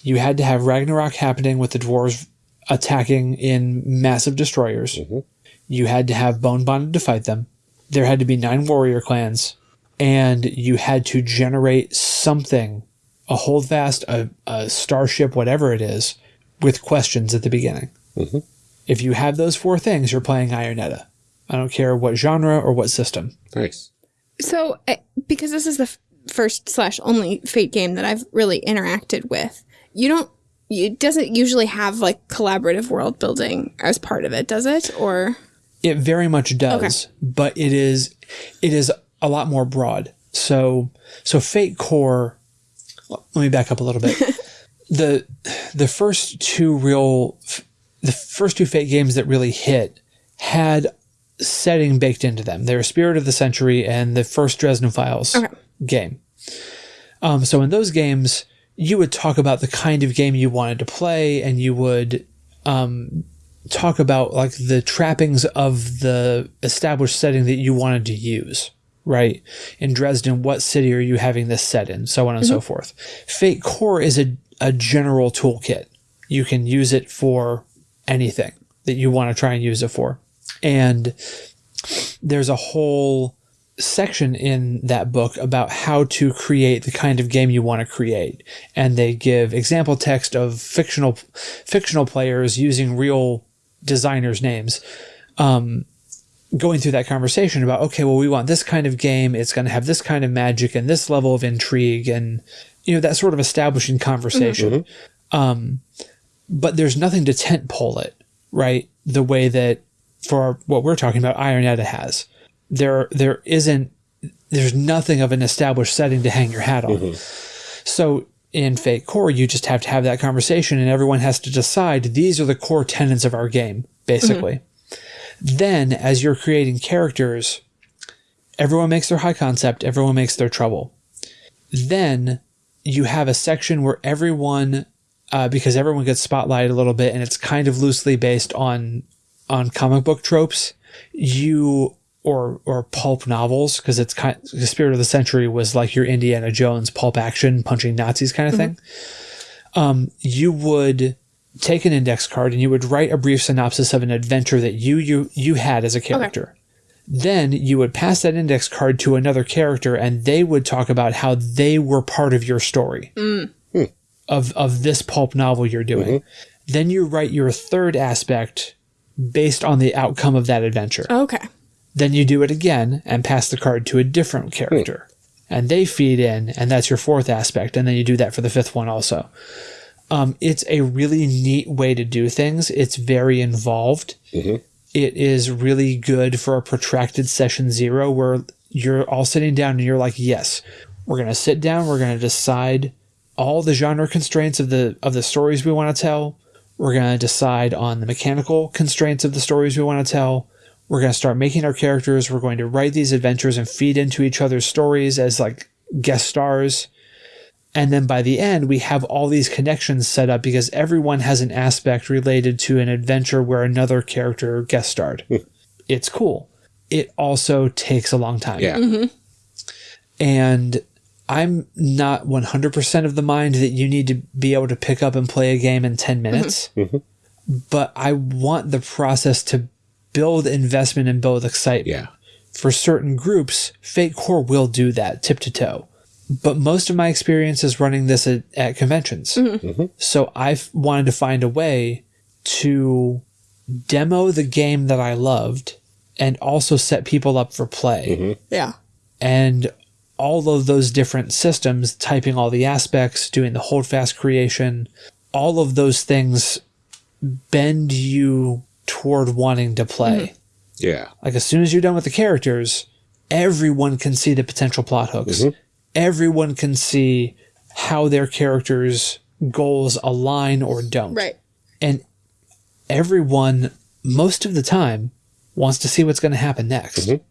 you had to have Ragnarok happening with the dwarves attacking in massive destroyers. Mm-hmm. You had to have Bone Bonded to fight them. there had to be nine warrior clans, and you had to generate something, a holdfast, a, a starship, whatever it is, with questions at the beginning. Mm-hmm. If you have those four things, you're playing Iron Edda. I don't care what genre or what system. Nice. So, because this is the f- first slash only Fate game that I've really interacted with, you don't. It doesn't usually have like collaborative world building as part of it, does it? Or It very much does, but it is it is a lot more broad. So so Fate Core. Let me back up a little bit. the the first two real the first two Fate games that really hit had setting baked into them. They were Spirit of the Century and the first Dresden Files Okay. game. Um, so in those games, you would talk about the kind of game you wanted to play, and you would um, talk about like the trappings of the established setting that you wanted to use. Right in Dresden, what city are you having this set in? So on and so forth. Fate Core is a, a general toolkit. You can use it for anything that you want to try and use it for. And there's a whole section in that book about how to create the kind of game you want to create. And they give example text of fictional fictional players using real designers names um, going through that conversation about okay well we want this kind of game it's going to have this kind of magic and this level of intrigue and you know that sort of establishing conversation. Um, but there's nothing to tent pole it right? The way that for what we're talking about Iron Edda has there there isn't there's nothing of an established setting to hang your hat on. So in Fate Core, you just have to have that conversation, and everyone has to decide these are the core tenets of our game, basically. Then, as you're creating characters, everyone makes their high concept, everyone makes their trouble. Then you have a section where everyone, uh, because everyone gets spotlighted a little bit, and it's kind of loosely based on on comic book tropes. You or or pulp novels because it's kind the spirit of the century was like your Indiana Jones pulp action punching Nazis kind of mm-hmm. thing. Um, you would take an index card and you would write a brief synopsis of an adventure that you you you had as a character. Then you would pass that index card to another character and they would talk about how they were part of your story mm. hmm. of of this pulp novel you're doing. Mm-hmm. Then you write your third aspect based on the outcome of that adventure. okay, Then you do it again and pass the card to a different character. And they feed in, and that's your fourth aspect. And then you do that for the fifth one also. Um, it's a really neat way to do things. It's very involved. It is really good for a protracted session zero where you're all sitting down and you're like, yes, we're going to sit down. We're going to decide all the genre constraints of the of the stories we want to tell. We're going to decide on the mechanical constraints of the stories we want to tell. We're going to start making our characters. We're going to write these adventures and feed into each other's stories as like guest stars. And then by the end, we have all these connections set up because everyone has an aspect related to an adventure where another character guest starred. Hmm. it's cool. It also takes a long time. Yeah. Mm-hmm. And I'm not 100% of the mind that you need to be able to pick up and play a game in 10 minutes. Mm-hmm. Mm-hmm. But I want the process to build investment and build excitement. Yeah. For certain groups, Fate Core will do that tip to toe. But most of my experience is running this at, at conventions. Mm-hmm. Mm-hmm. So I've wanted to find a way to demo the game that I loved and also set people up for play mm-hmm. yeah, and all of those different systems, typing all the aspects, doing the holdfast creation, all of those things bend you toward wanting to play. Mm-hmm. Yeah. Like as soon as you're done with the characters, everyone can see the potential plot hooks. Mm-hmm. Everyone can see how their characters' goals align or don't. right. And everyone, most of the time, wants to see what's going to happen next. Mm-hmm.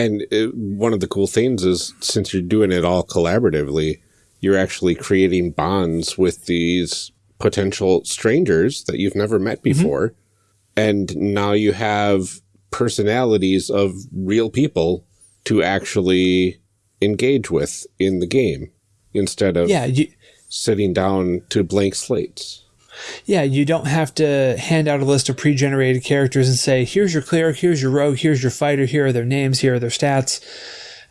And it, one of the cool things is since you're doing it all collaboratively, you're actually creating bonds with these potential strangers that you've never met before. And now you have personalities of real people to actually engage with in the game instead of Yeah, you, sitting down to blank slates. Yeah, you don't have to hand out a list of pre-generated characters and say, "Here's your cleric, here's your rogue, here's your fighter, here are their names, here are their stats."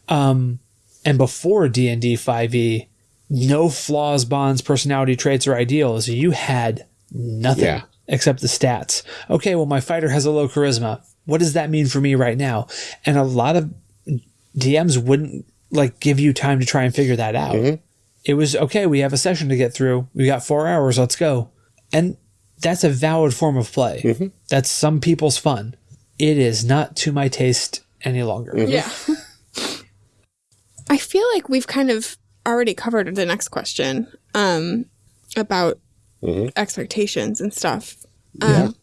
Um, and before D and D five E, no flaws, bonds, personality traits, or ideals. You had nothing Yeah. Except the stats. Okay, well, my fighter has a low charisma. What does that mean for me right now? And a lot of DMs wouldn't like give you time to try and figure that out. Mm-hmm. It was okay. We have a session to get through. We got four hours. Let's go. And that's a valid form of play. Mm-hmm. That's some people's fun. It is not to my taste any longer. Mm-hmm. Yeah. I feel like we've kind of already covered the next question um, about expectations and stuff. Um,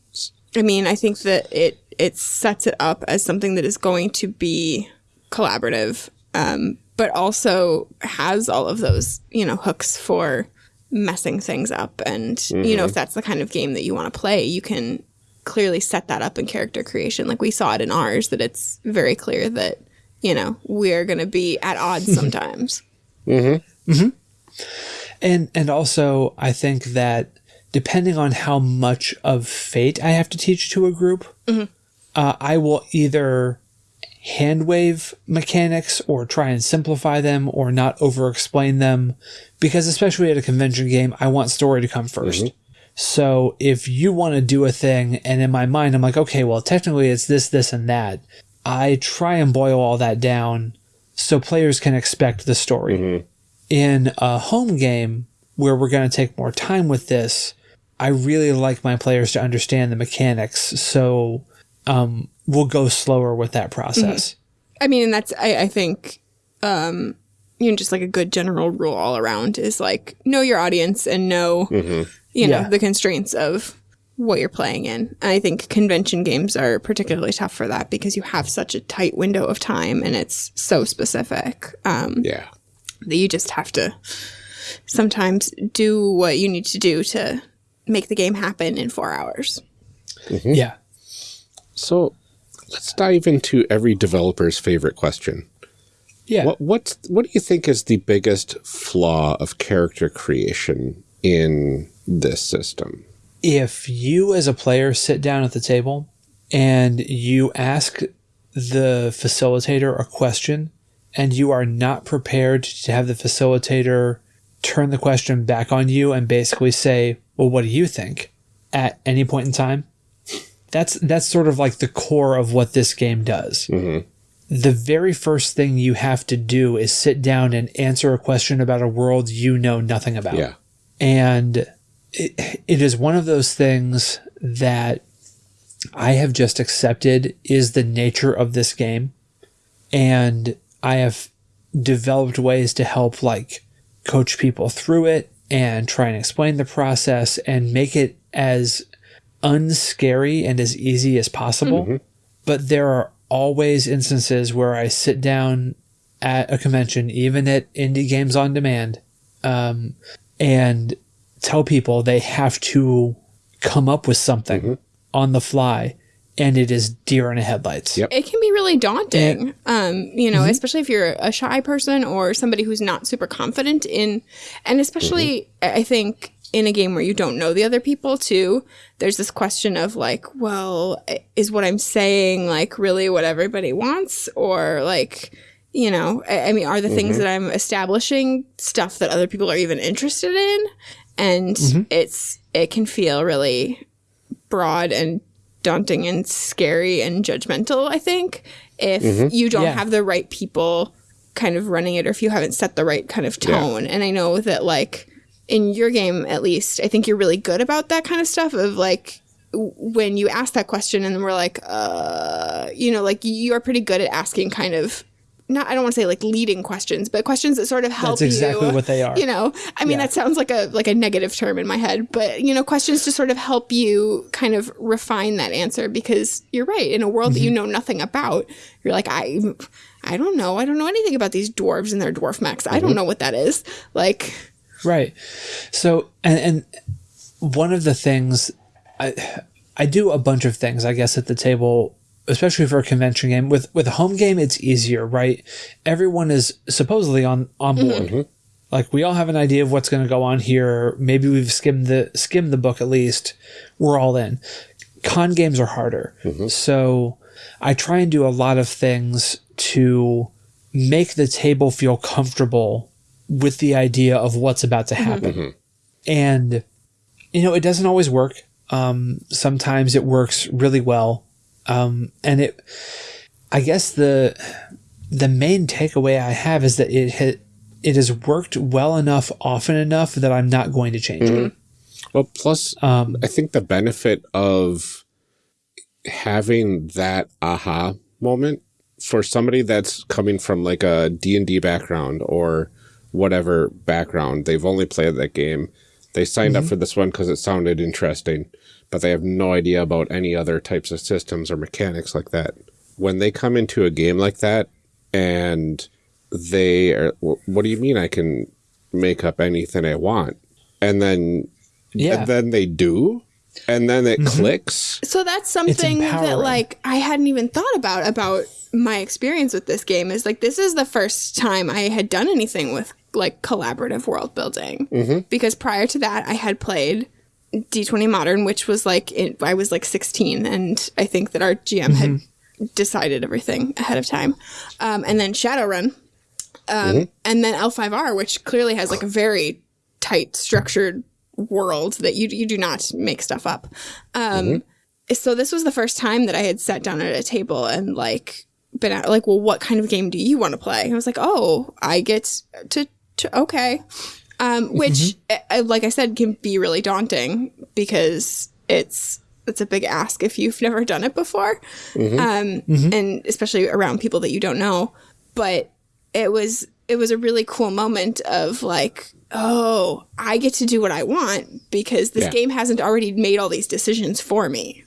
I mean, I think that it it sets it up as something that is going to be collaborative, um, but also has all of those you know hooks for messing things up. And you know, if that's the kind of game that you want to play, you can clearly set that up in character creation. Like we saw it in ours, that it's very clear that you know we're going to be at odds sometimes. And and also I think that depending on how much of fate I have to teach to a group, mm-hmm. uh, I will either hand wave mechanics or try and simplify them or not over explain them because especially at a convention game I want story to come 1st mm-hmm. So if you want to do a thing and in my mind I'm like okay well technically it's this this and that I try and boil all that down so players can expect the story mm-hmm. In a home game where we're going to take more time with this, I really like my players to understand the mechanics. So um, we'll go slower with that process. I mean, and that's I, I think um, you know just like a good general rule all around is like know your audience and know you know Yeah. the constraints of what you're playing in. And I think convention games are particularly tough for that because you have such a tight window of time and it's so specific um, Yeah. That you just have to sometimes do what you need to do to make the game happen in four hours. Mm-hmm. Yeah. So let's dive into every developer's favorite question. Yeah. What what's what do you think is the biggest flaw of character creation in this system? if you as a player sit down at the table and you ask the facilitator a question and you are not prepared to have the facilitator turn the question back on you and basically say, "Well, what do you think?" at any point in time. That's that's sort of like the core of what this game does. Mm-hmm. The very first thing you have to do is sit down and answer a question about a world you know nothing about Yeah. and it, it is one of those things that I have just accepted is the nature of this game, and I have developed ways to help like coach people through it and try and explain the process and make it as unscary and as easy as possible. But there are always instances where I sit down at a convention, even at Indie Games on Demand, um, and tell people they have to come up with something on the fly, and it is deer in the headlights. Yep. it can be really daunting um you know mm-hmm. especially if you're a shy person or somebody who's not super confident in and especially mm-hmm. i think in a game where you don't know the other people too there's this question of like well is what i'm saying like really what everybody wants? Or like you know i, I mean are the things mm-hmm. that i'm establishing stuff that other people are even interested in? And it's it can feel really broad and daunting and scary and judgmental, I think, if you don't Yeah. have the right people kind of running it or if you haven't set the right kind of tone. And I know that, like, in your game at least, I think you're really good about that kind of stuff of like, when you ask that question and we're like, uh, you know, like you are pretty good at asking kind of not I don't want to say like leading questions, but questions that sort of help That's exactly you. what they are. You know, I mean Yeah. that sounds like a like a negative term in my head, but you know, questions to sort of help you kind of refine that answer because you're right. In a world that you Mm-hmm. know nothing about, you're like I I don't know. I don't know anything about these dwarves and their dwarf mechs. I Mm-hmm. don't know what that is. Like Right. So, and, and one of the things I, I do a bunch of things, I guess, at the table, especially for a convention game. With with a home game, it's easier, right? Everyone is supposedly on on board, mm-hmm. Like we all have an idea of what's going to go on here. Maybe we've skimmed the skimmed the book at least. We're all in. Con games are harder. Mm-hmm. So I try and do a lot of things to make the table feel comfortable with the idea of what's about to mm-hmm. happen. And you know, it doesn't always work. Um, sometimes it works really well. Um, and it, I guess the, the main takeaway I have is that it ha- it has worked well enough, often enough that I'm not going to change it. Well, plus, Um, I think the benefit of having that aha moment for somebody that's coming from like a D&D background or whatever background, they've only played that game. They signed up for this one because it sounded interesting, but they have no idea about any other types of systems or mechanics like that. When they come into a game like that and they are, what do you mean I can make up anything I want? And then, Yeah. and then they do, and then it mm-hmm. clicks. So that's something that like I hadn't even thought about about my experience with this game is like this is the first time I had done anything with like collaborative world building. Mm-hmm. Because prior to that I had played D20 Modern which was like it, I was like 16 and I think that our GM had decided everything ahead of time. Um, and then Shadowrun um, and then L5R which clearly has like a very tight structured world that you you do not make stuff up. Um, so this was the first time that I had sat down at a table and like been at like, well, what kind of game do you want to play? And I was like, oh, I get to, to okay, um, which, uh, like I said, can be really daunting because it's it's a big ask if you've never done it before, um, and especially around people that you don't know. But it was it was a really cool moment of like, oh, I get to do what I want because this Yeah. game hasn't already made all these decisions for me.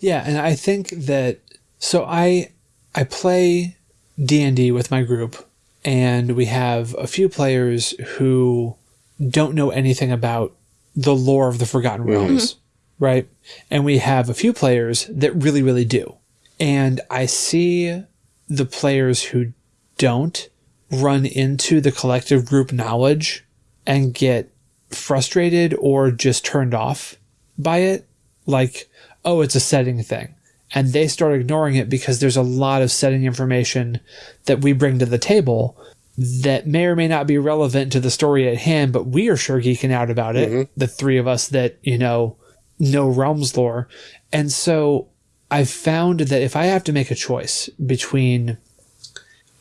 Yeah, and I think that so I I play D&D with my group and we have a few players who don't know anything about the lore of the Forgotten mm-hmm. Realms, right? And we have a few players that really really do. And I see the players who don't run into the collective group knowledge and get frustrated or just turned off by it like oh it's a setting thing and they start ignoring it because there's a lot of setting information that we bring to the table that may or may not be relevant to the story at hand but we are sure geeking out about it mm-hmm. the three of us that you know know realms lore. And so i've found that if i have to make a choice between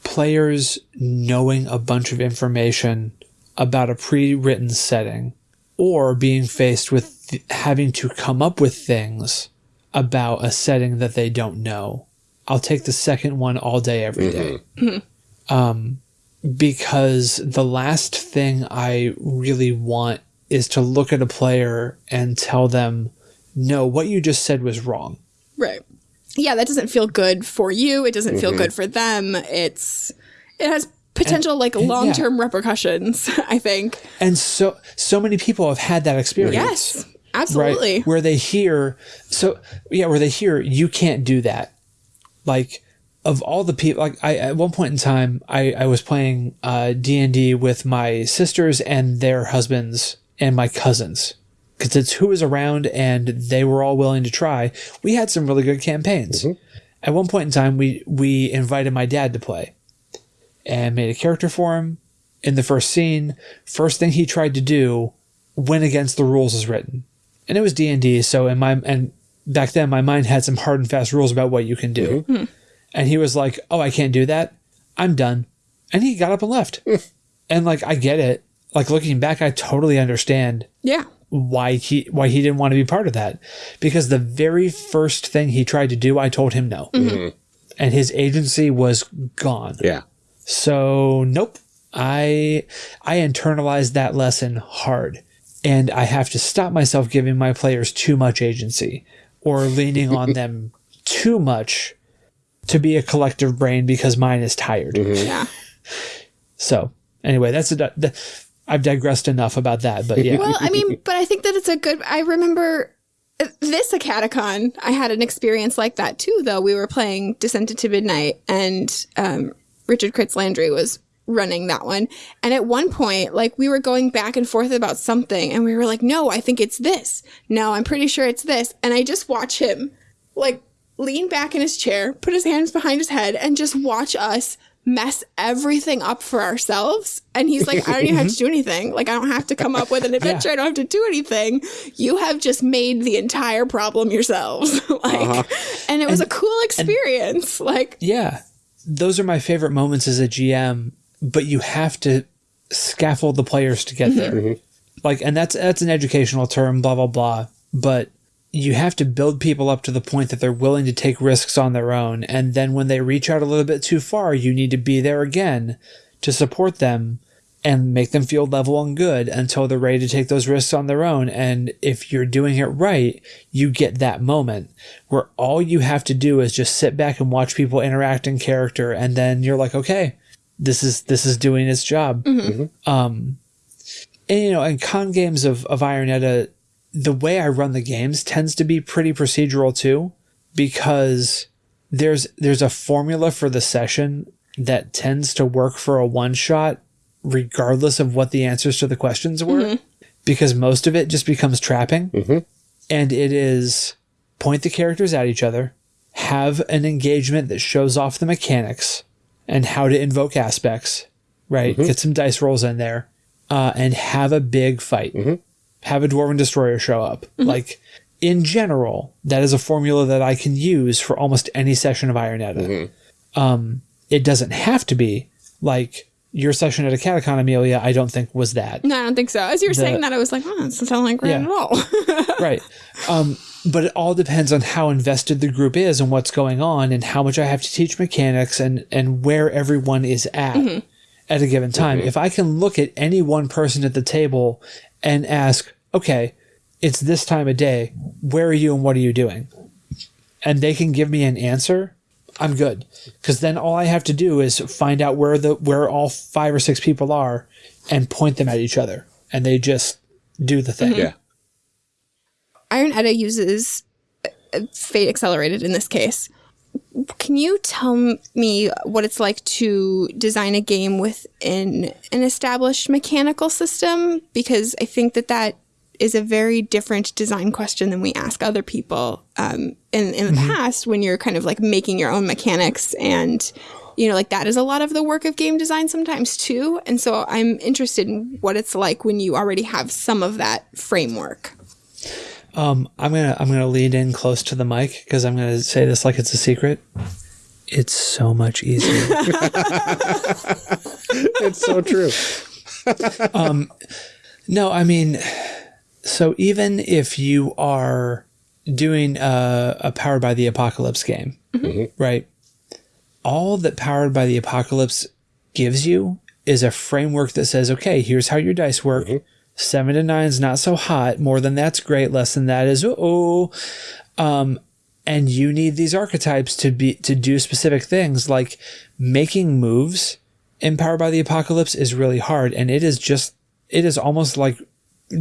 players knowing a bunch of information about a pre-written setting or being faced with th- having to come up with things about a setting that they don't know. I'll take the second one all day every day. Um, because the last thing I really want is to look at a player and tell them, no, what you just said was wrong. Right. Yeah, that doesn't feel good for you. It doesn't feel good for them. It's it has potential like long term repercussions. I think. And so, so many people have had that experience. Yes, absolutely. right where they hear so yeah where they hear you can't do that. Like of all the people like i at one point in time i i was playing uh d&d with my sisters and their husbands and my cousins. Because it's who was around and they were all willing to try. We had some really good campaigns. At one point in time we we invited my dad to play and made a character for him. In the first scene first thing he tried to do went against the rules as written and it was d&d so in my and back then my mind had some hard and fast rules about what you can do. Mm-hmm. Hmm. And he was like oh i can't do that. I'm done. And he got up and left. Mm. And like i get it. Like looking back i totally understand Yeah. why he why he didn't want to be part of that. Because the very first thing he tried to do i told him no. Mm-hmm. Mm-hmm. And his agency was gone. Yeah. so nope. I I internalized that lesson hard. And I have to stop myself giving my players too much agency or leaning on them too much to be a collective brain because mine is tired. Yeah. So anyway, that's a di- the, I've digressed enough about that, but yeah. Well, I mean, but I think that it's a good. I remember uh, this AcadeCon. I had an experience like that too. Though we were playing Descent into Midnight, and um, Richard Kritz Landry was running that one. And at one point, like we were going back and forth about something and we were like, no, I think it's this. No, I'm pretty sure it's this. And I just watch him like lean back in his chair, put his hands behind his head and just watch us mess everything up for ourselves. And he's like, I don't even have to do anything. Like, I don't have to come up with an adventure. I don't have to do anything. You have just made the entire problem yourselves. like, uh-huh. and it was a cool experience. like, Yeah. Those are my favorite moments as a GM, but you have to scaffold the players to get there. Mm-hmm. Like and that's that's an educational term, blah blah blah. But you have to build people up to the point that they're willing to take risks on their own. And then when they reach out a little bit too far, you need to be there again to support them and make them feel level and good until they're ready to take those risks on their own. And if you're doing it right, you get that moment where all you have to do is just sit back and watch people interact in character. And then you're like, okay, this is, this is doing its job. Mm-hmm. Mm-hmm. Um, and, you know, in con games of, of Iron Edda, the way I run the games tends to be pretty procedural too, because there's there's a formula for the session that tends to work for a one shot, regardless of what the answers to the questions were, mm-hmm. because most of it just becomes trapping, and it is point the characters at each other, have an engagement that shows off the mechanics and how to invoke aspects, right? Get some dice rolls in there, uh, and have a big fight have a dwarven destroyer show up. Like in general, that is a formula that I can use for almost any session of Iron Edda. Um, it doesn't have to be like your session at a Catacon Amelia. I don't think was that no, I don't think so. As you were saying that, I was like, oh, it doesn't sound like Ren Yeah. at all. right. Um, but it all depends on how invested the group is and what's going on and how much I have to teach mechanics and, and where everyone is at at a given time. If I can look at any one person at the table and ask, okay, it's this time of day, where are you and what are you doing? And they can give me an answer, I'm good. Because then all I have to do is find out where the where all five or six people are and point them at each other. And they just do the thing. Yeah. Iron Edda uses uh, Fate Accelerated in this case. Can you tell me what it's like to design a game within an established mechanical system? Because I think that that is a very different design question than we ask other people um, in in the past when you're kind of like making your own mechanics and you know like that is a lot of the work of game design sometimes too and so i'm interested in what it's like when you already have some of that framework Um, I'm gonna I'm gonna lean in close to the mic because I'm gonna say this like it's a secret. It's so much easier. It's so true. no, I mean, so even if you are doing a, a powered by the apocalypse game, right? All that powered by the apocalypse gives you is a framework that says, okay, here's how your dice work. Seven to nine is not so hot. More than that's great. Less than that is oh. Um, and you need these archetypes to be to do specific things like making moves Empowered by the Apocalypse is really hard, and it is just it is almost like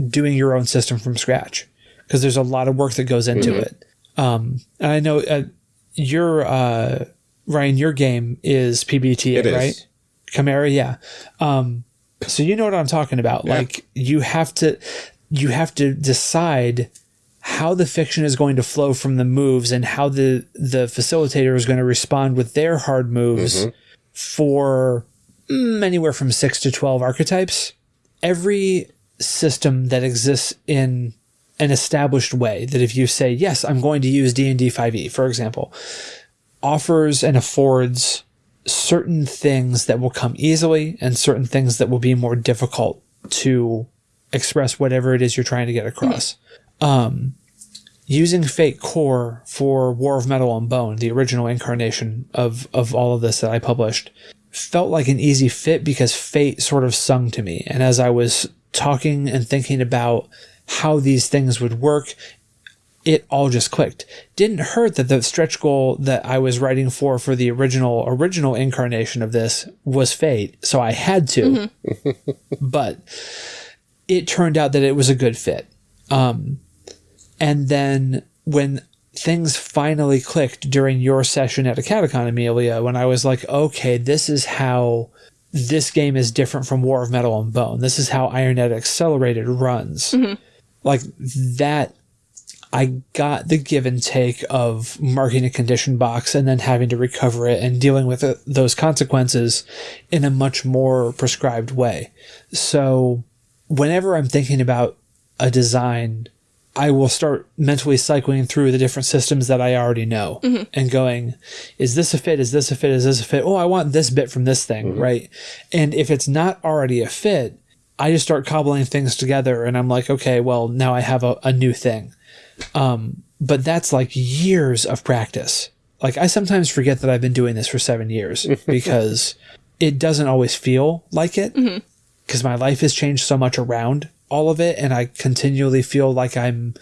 doing your own system from scratch because there's a lot of work that goes into it. Um, and I know uh, your uh, Ryan, your game is PBTA, It is. right? Chimera, yeah. Um, so you know what I'm talking about. Yeah. Like you have to you have to decide how the fiction is going to flow from the moves and how the the facilitator is going to respond with their hard moves for mm, anywhere from 6 to 12 archetypes. Every system that exists in an established way that if you say yes i'm going to use d&d 5e E, for example offers and affords certain things that will come easily and certain things that will be more difficult to express whatever it is you're trying to get across. Um, using fate core for war of metal and bone the original incarnation of of all of this that i published felt like an easy fit because fate sort of sung to me. And as i was talking and thinking about how these things would work it all just clicked. Didn't hurt that the stretch goal that I was writing for for the original original incarnation of this was fate, so I had to. but it turned out that it was a good fit. Um, and then when things finally clicked during your session at a catacon, Amelia, when I was like, okay, this is how this game is different from War of Metal and Bone. This is how Iron Edda Accelerated runs. Mm-hmm. Like that I got the give and take of marking a condition box and then having to recover it and dealing with it, those consequences in a much more prescribed way. So, whenever I'm thinking about a design, I will start mentally cycling through the different systems that I already know mm-hmm. and going, is this a fit? Is this a fit? Is this a fit? Oh, I want this bit from this thing, mm-hmm. right? And if it's not already a fit, I just start cobbling things together and I'm like, okay, well, now I have a, a new thing. Um, but that's like years of practice. Like I sometimes forget that I've been doing this for seven years because it doesn't always feel like it mm-hmm. because my life has changed so much around all of it and I continually feel like I'm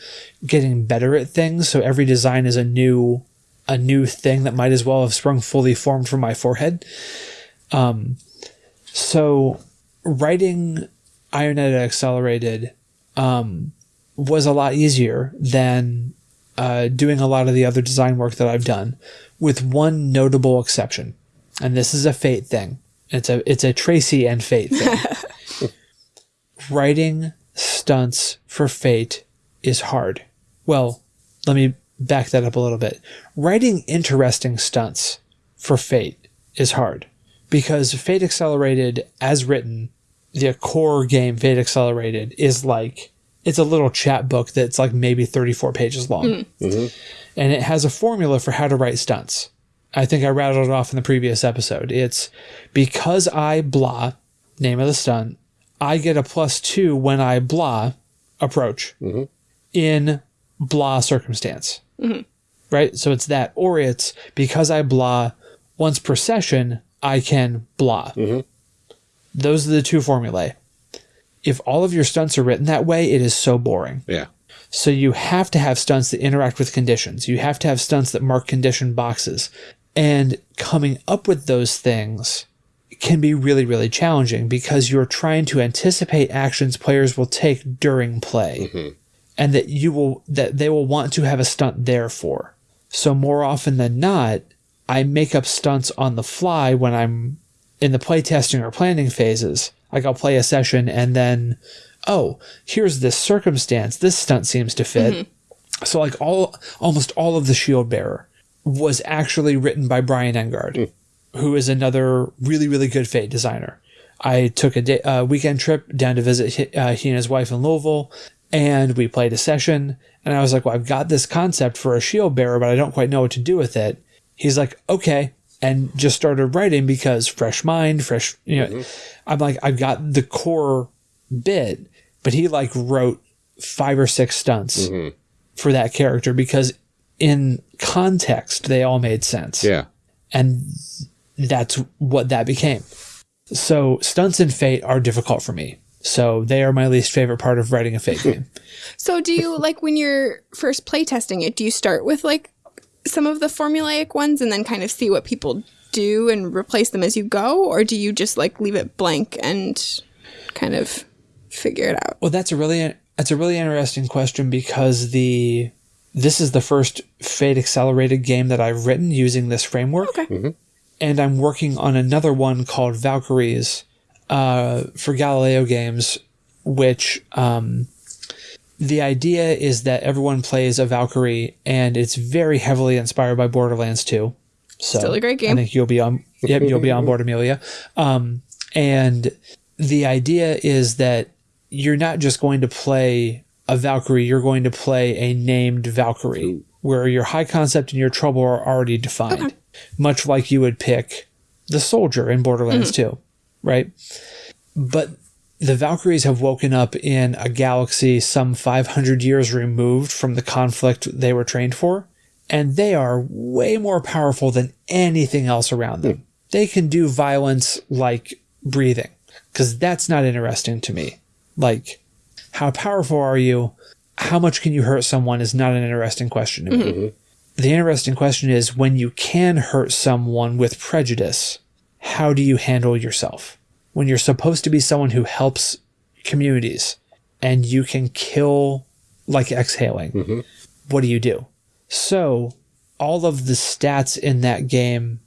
getting better at things. So every design is a new a new thing that might as well have sprung fully formed from my forehead. Um so writing Iron Edda Accelerated um was a lot easier than uh, doing a lot of the other design work that I've done, with one notable exception, and this is a Fate thing. It's a it's a Tracy and Fate thing. Writing stunts for Fate is hard. Well, let me back that up a little bit. Writing interesting stunts for Fate is hard because Fate Accelerated, as written, the core game Fate Accelerated is like it's a little chat book that's like maybe 34 pages long. Hmm. Mm-hmm. And it has a formula for how to write stunts. I think I rattled it off in the previous episode. It's because I blah, name of the stunt, I get a plus two when I blah approach mm-hmm. in blah circumstance. Mm-hmm. Right? So it's that. Or it's because I blah once per session, I can blah. Mm-hmm. Those are the two formulae if all of your stunts are written that way, it is so boring. Yeah. So you have to have stunts that interact with conditions. You have to have stunts that mark condition boxes. And coming up with those things can be really, really challenging because you're trying to anticipate actions players will take during play. Mm-hmm. And that you will that they will want to have a stunt there for. So more often than not, I make up stunts on the fly when I'm in the playtesting or planning phases. Like I'll play a session and then, oh, here's this circumstance. This stunt seems to fit. Mm-hmm. So like all almost all of the shield bearer was actually written by Brian Engard, mm. Who is another really really good Fate designer. I took a day, uh, weekend trip down to visit he, uh, he and his wife in Louisville, and we played a session. And I was like, "Well, I've got this concept for a shield bearer, but I don't quite know what to do with it." He's like, "Okay," and just started writing because fresh mind, fresh. You know, I'm like, I've got the core bit, but he like wrote five or six stunts for that character because in context they all made sense Yeah. and that's what that became. So stunts and Fate are difficult for me. So they are my least favorite part of writing a Fate game. So do you like when you're first playtesting it, do you start with like some of the formulaic ones and then kind of see what people do and replace them as you go? Or do you just like leave it blank and kind of figure it out? Well, that's a really that's a really interesting question because the this is the first Fate accelerated game that I've written using this framework. Okay. Mm-hmm. And I'm working on another one called Valkyries uh, for Galileo games, which um, the idea is that everyone plays a Valkyrie, and it's very heavily inspired by Borderlands 2. So Still a great game. I think you'll be on. Yep, you'll be on board, Amelia. Um, and the idea is that you're not just going to play a Valkyrie; you're going to play a named Valkyrie, where your high concept and your trouble are already defined, much like you would pick the soldier in Borderlands mm-hmm. 2, right? But the Valkyries have woken up in a galaxy some 500 years removed from the conflict they were trained for, and they are way more powerful than anything else around them. Hmm. They can do violence like breathing, because that's not interesting to me. Like, how powerful are you? How much can you hurt someone is not an interesting question to me. Mm-hmm. The interesting question is when you can hurt someone with prejudice, how do you handle yourself? When you're supposed to be someone who helps communities and you can kill like exhaling, mm-hmm. what do you do? So, all of the stats in that game,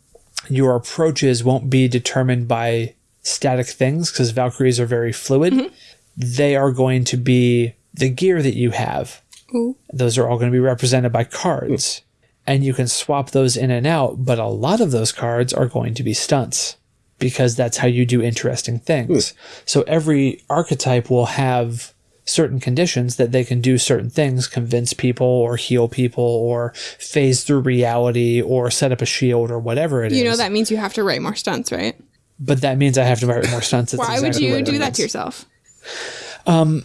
your approaches won't be determined by static things because Valkyries are very fluid. Mm-hmm. They are going to be the gear that you have. Ooh. Those are all going to be represented by cards. Hmm. And you can swap those in and out, but a lot of those cards are going to be stunts because that's how you do interesting things. So every archetype will have certain conditions that they can do certain things, convince people or heal people or phase through reality or set up a shield or whatever it is. You know that means you have to write more stunts, right? But that means I have to write more stunts. That's Why would you do that means. to yourself? Um,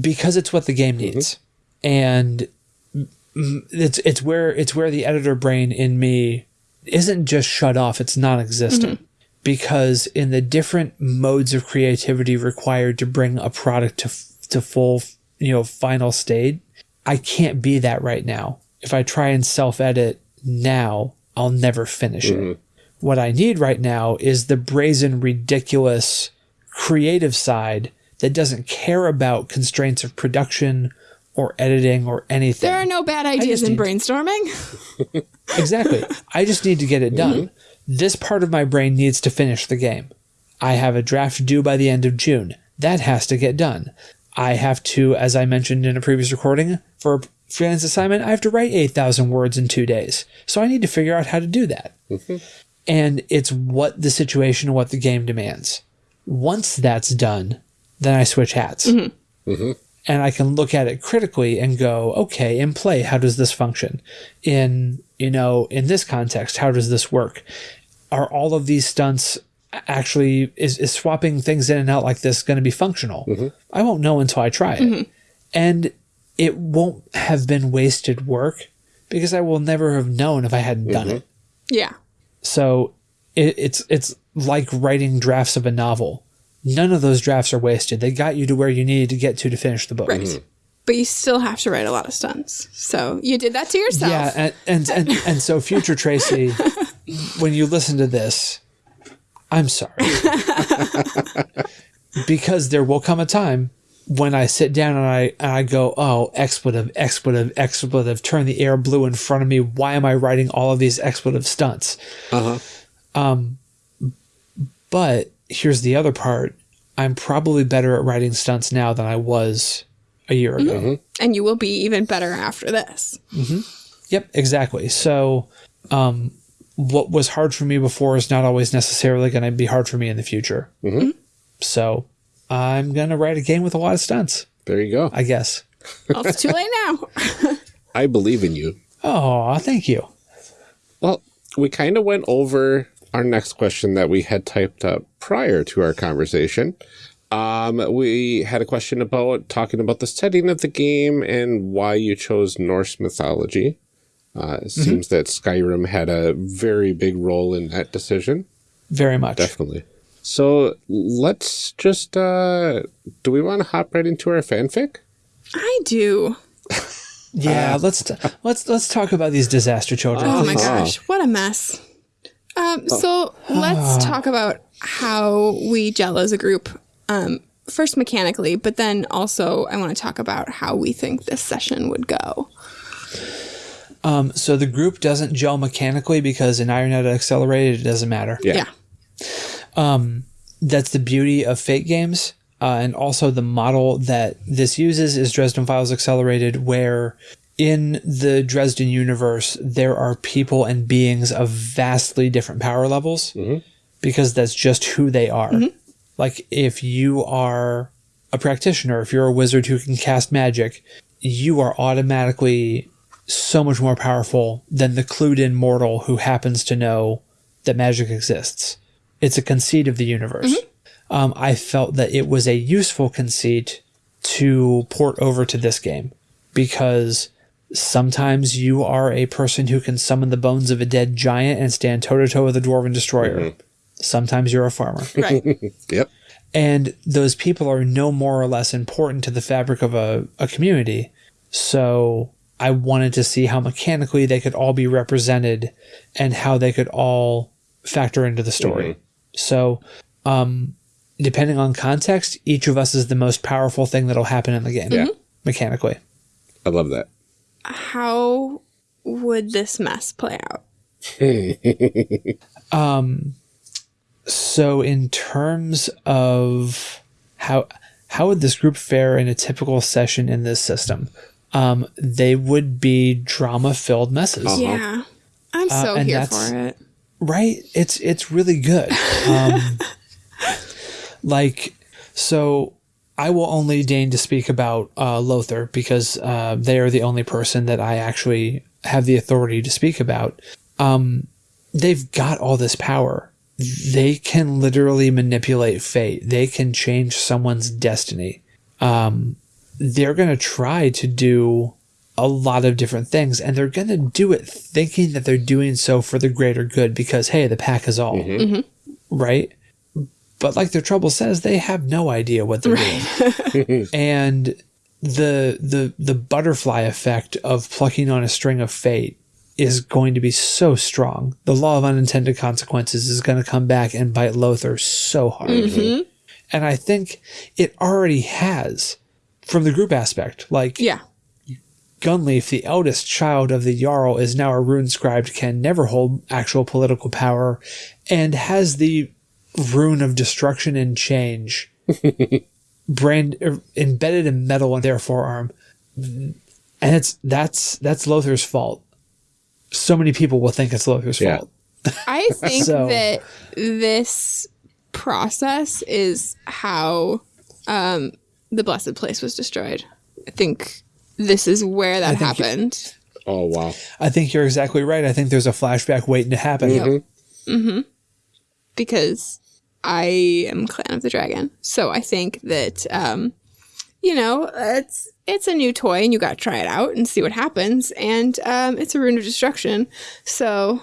because it's what the game needs and mm, it's it's where it's where the editor brain in me isn't just shut off it's non-existent. Mm-hmm. Because in the different modes of creativity required to bring a product to to full you know final state I can't be that right now. If I try and self-edit now I'll never finish it. Mm-hmm. What I need right now is the brazen ridiculous creative side that doesn't care about constraints of production or editing or anything. There are no bad ideas in need- brainstorming. exactly. I just need to get it done. Mm-hmm. This part of my brain needs to finish the game. I have a draft due by the end of June. That has to get done. I have to, as I mentioned in a previous recording, for a freelance assignment, I have to write 8,000 words in two days. So I need to figure out how to do that. Mm-hmm. And it's what the situation and what the game demands. Once that's done, then I switch hats. Mm-hmm. And I can look at it critically and go, okay, in play, how does this function? In, you know, in this context, how does this work? Are all of these stunts actually, is, is swapping things in and out like this going to be functional? Mm-hmm. I won't know until I try it. Mm-hmm. And it won't have been wasted work because I will never have known if I hadn't done mm-hmm. it. yeah. So it, it's it's like writing drafts of a novel. None of those drafts are wasted. They got you to where you needed to get to to finish the book. Right. But you still have to write a lot of stunts. So you did that to yourself. Yeah, and, and and and so future Tracy, when you listen to this, I'm sorry. because there will come a time when I sit down and I and I go, oh, expletive, expletive, expletive, turn the air blue in front of me. Why am I writing all of these expletive stunts? Uh huh. Um, but here's the other part. I'm probably better at writing stunts now than I was a year ago. Mm-hmm. And you will be even better after this. Mm-hmm. Yep, exactly. So, um, what was hard for me before is not always necessarily going to be hard for me in the future. Mm-hmm. So, I'm going to write a game with a lot of stunts, There you go. I guess. Well, it's too late now. I believe in you. Oh, thank you. Well, we kind of went over our next question that we had typed up prior to our conversation. Um, we had a question about talking about the setting of the game and why you chose Norse mythology. Uh, it seems that Skyrim had a very big role in that decision. Very much. Definitely. So let's just, uh, do we want to hop right into our fanfic? I do. Yeah, let's t- let's let's talk about these disaster children. Oh my please. gosh, what a mess. Um, so let's talk about how we gel as a group. Um, first mechanically, but then also I want to talk about how we think this session would go. Um, so the group doesn't gel mechanically because in Iron Edda Accelerated it doesn't matter. Yeah. Yeah. that's the beauty of Fate games. Uh, and also the model that this uses is Dresden Files Accelerated, where in the Dresden universe, there are people and beings of vastly different power levels mm-hmm. because that's just who they are. Mm-hmm. Like if you are a practitioner, if you're a wizard who can cast magic, you are automatically so much more powerful than the clued in mortal who happens to know that magic exists. It's a conceit of the universe. Mm-hmm. Um, I felt that it was a useful conceit to port over to this game because sometimes you are a person who can summon the bones of a dead giant and stand toe to toe with a dwarven destroyer. Mm-hmm. Sometimes you're a farmer. Right. Yep. and those people are no more or less important to the fabric of a, a community. So I wanted to see how mechanically they could all be represented and how they could all factor into the story. Mm-hmm. So, um, depending on context, each of us is the most powerful thing that'll happen in the game. Yeah. Mm-hmm. Mechanically. I love that. How would this mess play out? um, So, in terms of how how would this group fare in a typical session in this system? Um, they would be drama filled messes, Yeah. I'm so Uh, and here that's- for it. right? It's it's really good. Um, like, so I will only deign to speak about uh, Lothar because uh, they are the only person that I actually have the authority to speak about. Um, they've got all this power. They can literally manipulate fate. They can change someone's destiny. Um, they're going to try to do a lot of different things, and they're going to do it thinking that they're doing so for the greater good because, hey, the pack is all right? But like their trouble says, they have no idea what they're doing. and the the the butterfly effect of plucking on a string of fate is going to be so strong. The law of unintended consequences is going to come back and bite Lothar so hard. Mm-hmm. And I think it already has from the group aspect. Like Yeah. Gunleif, the eldest child of the Jarl, is now a rune scribed, can never hold actual political power, and has the rune of destruction and change brand er, embedded in metal on their forearm. And it's that's that's Lothar's fault. So many people will think it's Lothar's Yeah. fault. I think So- that this process is how um, the blessed place was destroyed. I think this is where that happened. Oh wow. I think you're exactly right. I think there's a flashback waiting to happen. Mm-hmm. because I am Clan of the Dragon. So I think that um, you know it's it's a new toy and you got to try it out and see what happens. And um, it's a rune of destruction, so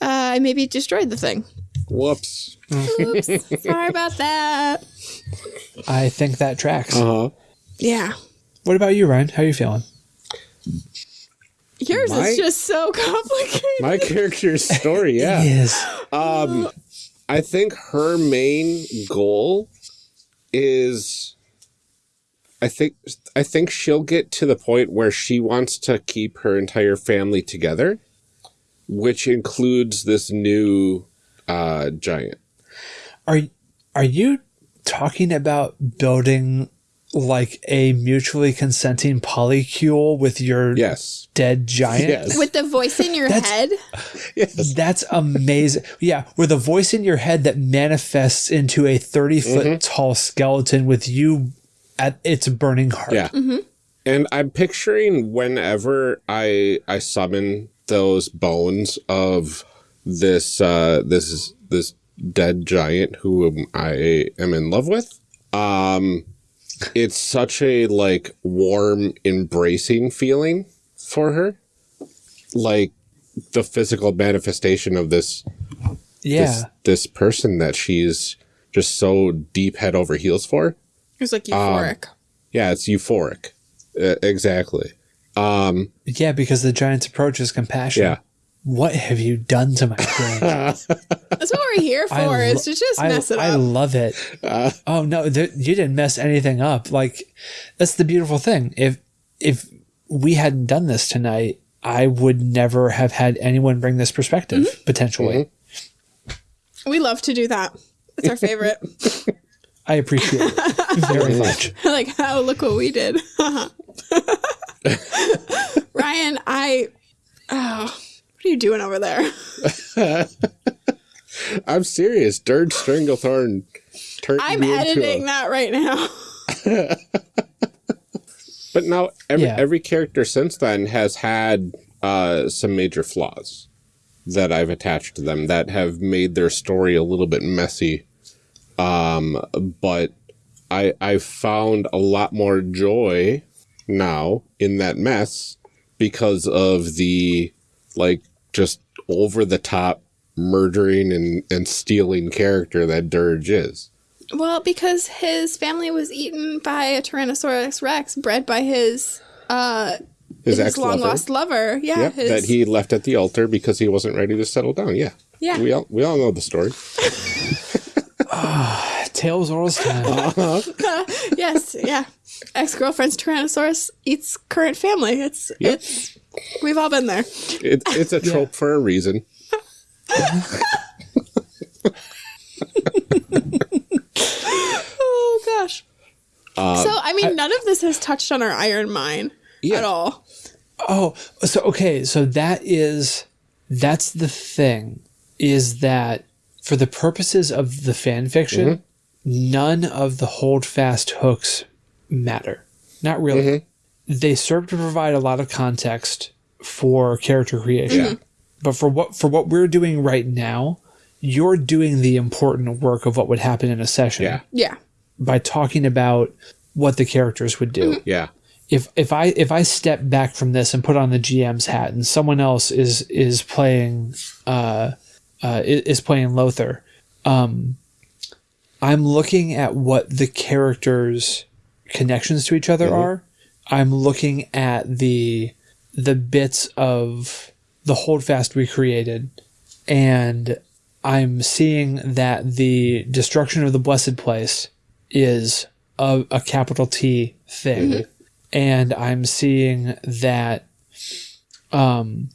uh, I maybe destroyed the thing. Whoops. Oops, sorry about that. I think that tracks. Uh huh. Yeah, What about you, Ryan? How are you feeling? yours My- is just so complicated. My character's story, yeah. Yes. Um, I think her main goal is, I think, I think she'll get to the point where she wants to keep her entire family together, which includes this new uh, giant. Are are you talking about building like a mutually consenting polycule with your Yes. dead giant? Yes. With the voice in your That's- head, yes. That's amazing. Yeah, with a voice in your head that manifests into a 30 foot Mm-hmm. tall skeleton with you at its burning heart. Yeah. And I'm picturing whenever I I summon those bones of this uh this this dead giant who I am in love with. Um it's such a like warm embracing feeling for her. Like the physical manifestation of this Yeah. this this person that she's just so deep head over heels for. It's like euphoric. Yeah, it's euphoric. Uh, exactly. Um, Yeah, because the giant's approach is compassion. yeah. What have you done to my brain? That's what we're here for, lo- is to just I, mess it I up. love it. oh no, there, you didn't mess anything up. Like that's the beautiful thing. If if we hadn't done this tonight, I would never have had anyone bring this perspective Mm-hmm. potentially. we love to do that. It's our favorite. I appreciate it very much. like, oh, look what we did. Ryan, I. Oh, what are you doing over there? I'm serious. Dirge Stranglethorn turned I'm me into editing a- that right now. But now every Yeah. every character since then has had uh, some major flaws that I've attached to them that have made their story a little bit messy. Um, but I I've found a lot more joy now in that mess because of the like just over the top murdering and, and stealing character that Dirge is. Well, because his family was eaten by a Tyrannosaurus Rex, bred by his uh His, his, ex long lover. lost lover. Yeah, Yep, his, that he left at the altar because he wasn't ready to settle down. Yeah. Yeah. We all we all know the story. uh, Tails Oral's time. yes, yeah. Ex girlfriend's Tyrannosaurus eats current family. It's Yep. it's we've all been there. It, it's a trope for a reason. oh gosh. Uh, so I mean, none of this has touched on our iron mine Yeah. at all. Oh, so okay, so that is that's the thing is that for the purposes of the fan fiction, mm-hmm. none of the holdfast hooks matter. Not really. Mm-hmm. They serve to provide a lot of context for character creation. But for what for what we're doing right now, you're doing the important work of what would happen in a session Yeah. Yeah. by talking about what the characters would do Yeah. if if I if I step back from this and put on the GM's hat and someone else is is playing uh, uh, is playing Lothar, um, I'm looking at what the characters' connections to each other are. I'm looking at the the bits of the holdfast we created, and I'm seeing that the destruction of the blessed place is a, a capital T thing. And I'm seeing that um,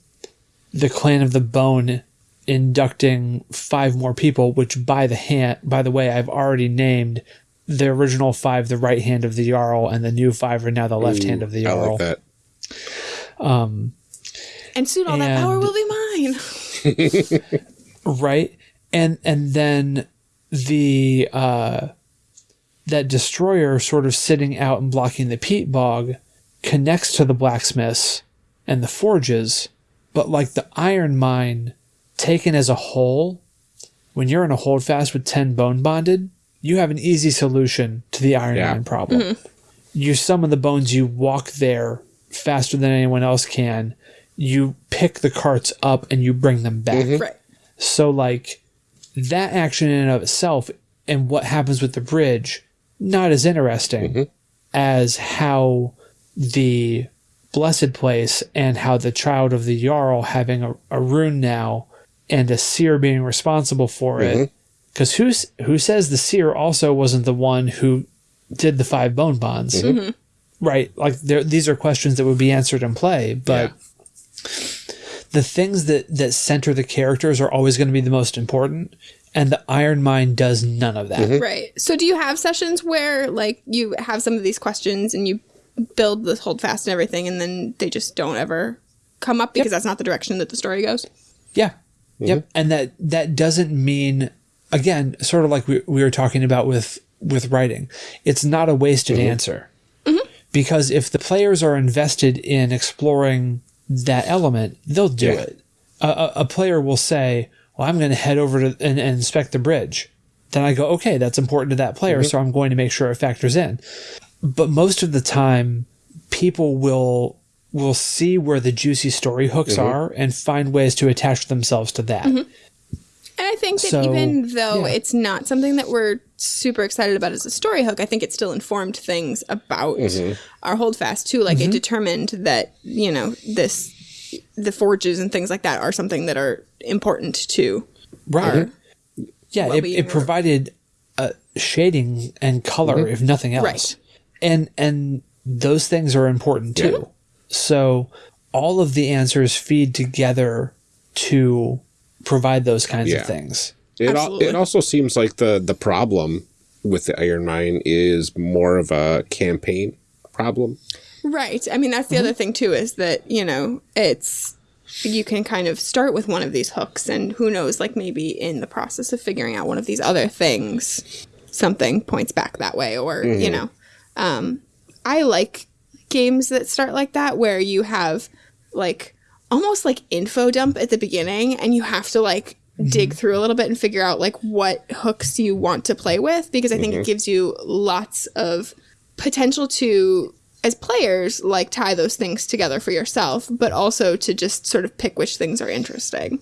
the clan of the bone inducting five more people, which by the hand, by the way, I've already named the original five the right hand of the jarl, and the new five are now the left hand of the I jarl. like that. And soon all that power will be mine. right and and then the uh that destroyer sort of sitting out and blocking the peat bog connects to the blacksmiths and the forges but like the iron mine taken as a whole when you're in a holdfast with 10 bone bonded you have an easy solution to the iron Yeah. mine problem mm-hmm. you summon the bones you walk there faster than anyone else can you pick the carts up and you bring them back mm-hmm. right. so like that action in and of itself and what happens with the bridge, not as interesting mm-hmm. as how the blessed place and how the child of the Jarl having a, a rune now and a seer being responsible for it. Because who's who says the seer also wasn't the one who did the five bone bonds? Mm-hmm. Mm-hmm. Right. Like there these are questions that would be answered in play, but the things that that center the characters are always going to be the most important and the iron mine does none of that mm-hmm. Right. So do you have sessions where like you have some of these questions and you build the hold fast and everything and then they just don't ever come up because that's not the direction that the story goes? yeah yep and that that doesn't mean again sort of like we, we were talking about with with writing it's not a wasted mm-hmm. answer. Mm-hmm. Because if the players are invested in exploring that element they'll do Yeah. it. A, a, a player will say well i'm going to head over to and, and inspect the bridge. Then i go okay that's important to that player mm-hmm. so i'm going to make sure it factors in. But most of the time people will will see where the juicy story hooks are and find ways to attach themselves to that And I think that So, even though yeah. it's not something that we're super excited about as a story hook, I think it still informed things about our holdfast too. Like Mm-hmm. it determined that, you know, this the forges and things like that are something that are important to right yeah it, it provided uh, shading and color if nothing else Right. and and those things are important too so all of the answers feed together to provide those kinds Yeah. of things It, al- it also seems like the the problem with the iron mine is more of a campaign problem. Right. I mean, that's the other thing too is that, you know, it's you can kind of start with one of these hooks and who knows like maybe in the process of figuring out one of these other things something points back that way or, you know. Um I like games that start like that where you have like almost like info dump at the beginning and you have to like mm-hmm. dig through a little bit and figure out like what hooks you want to play with because I think it mm-hmm. gives you lots of potential to as players like tie those things together for yourself but also to just sort of pick which things are interesting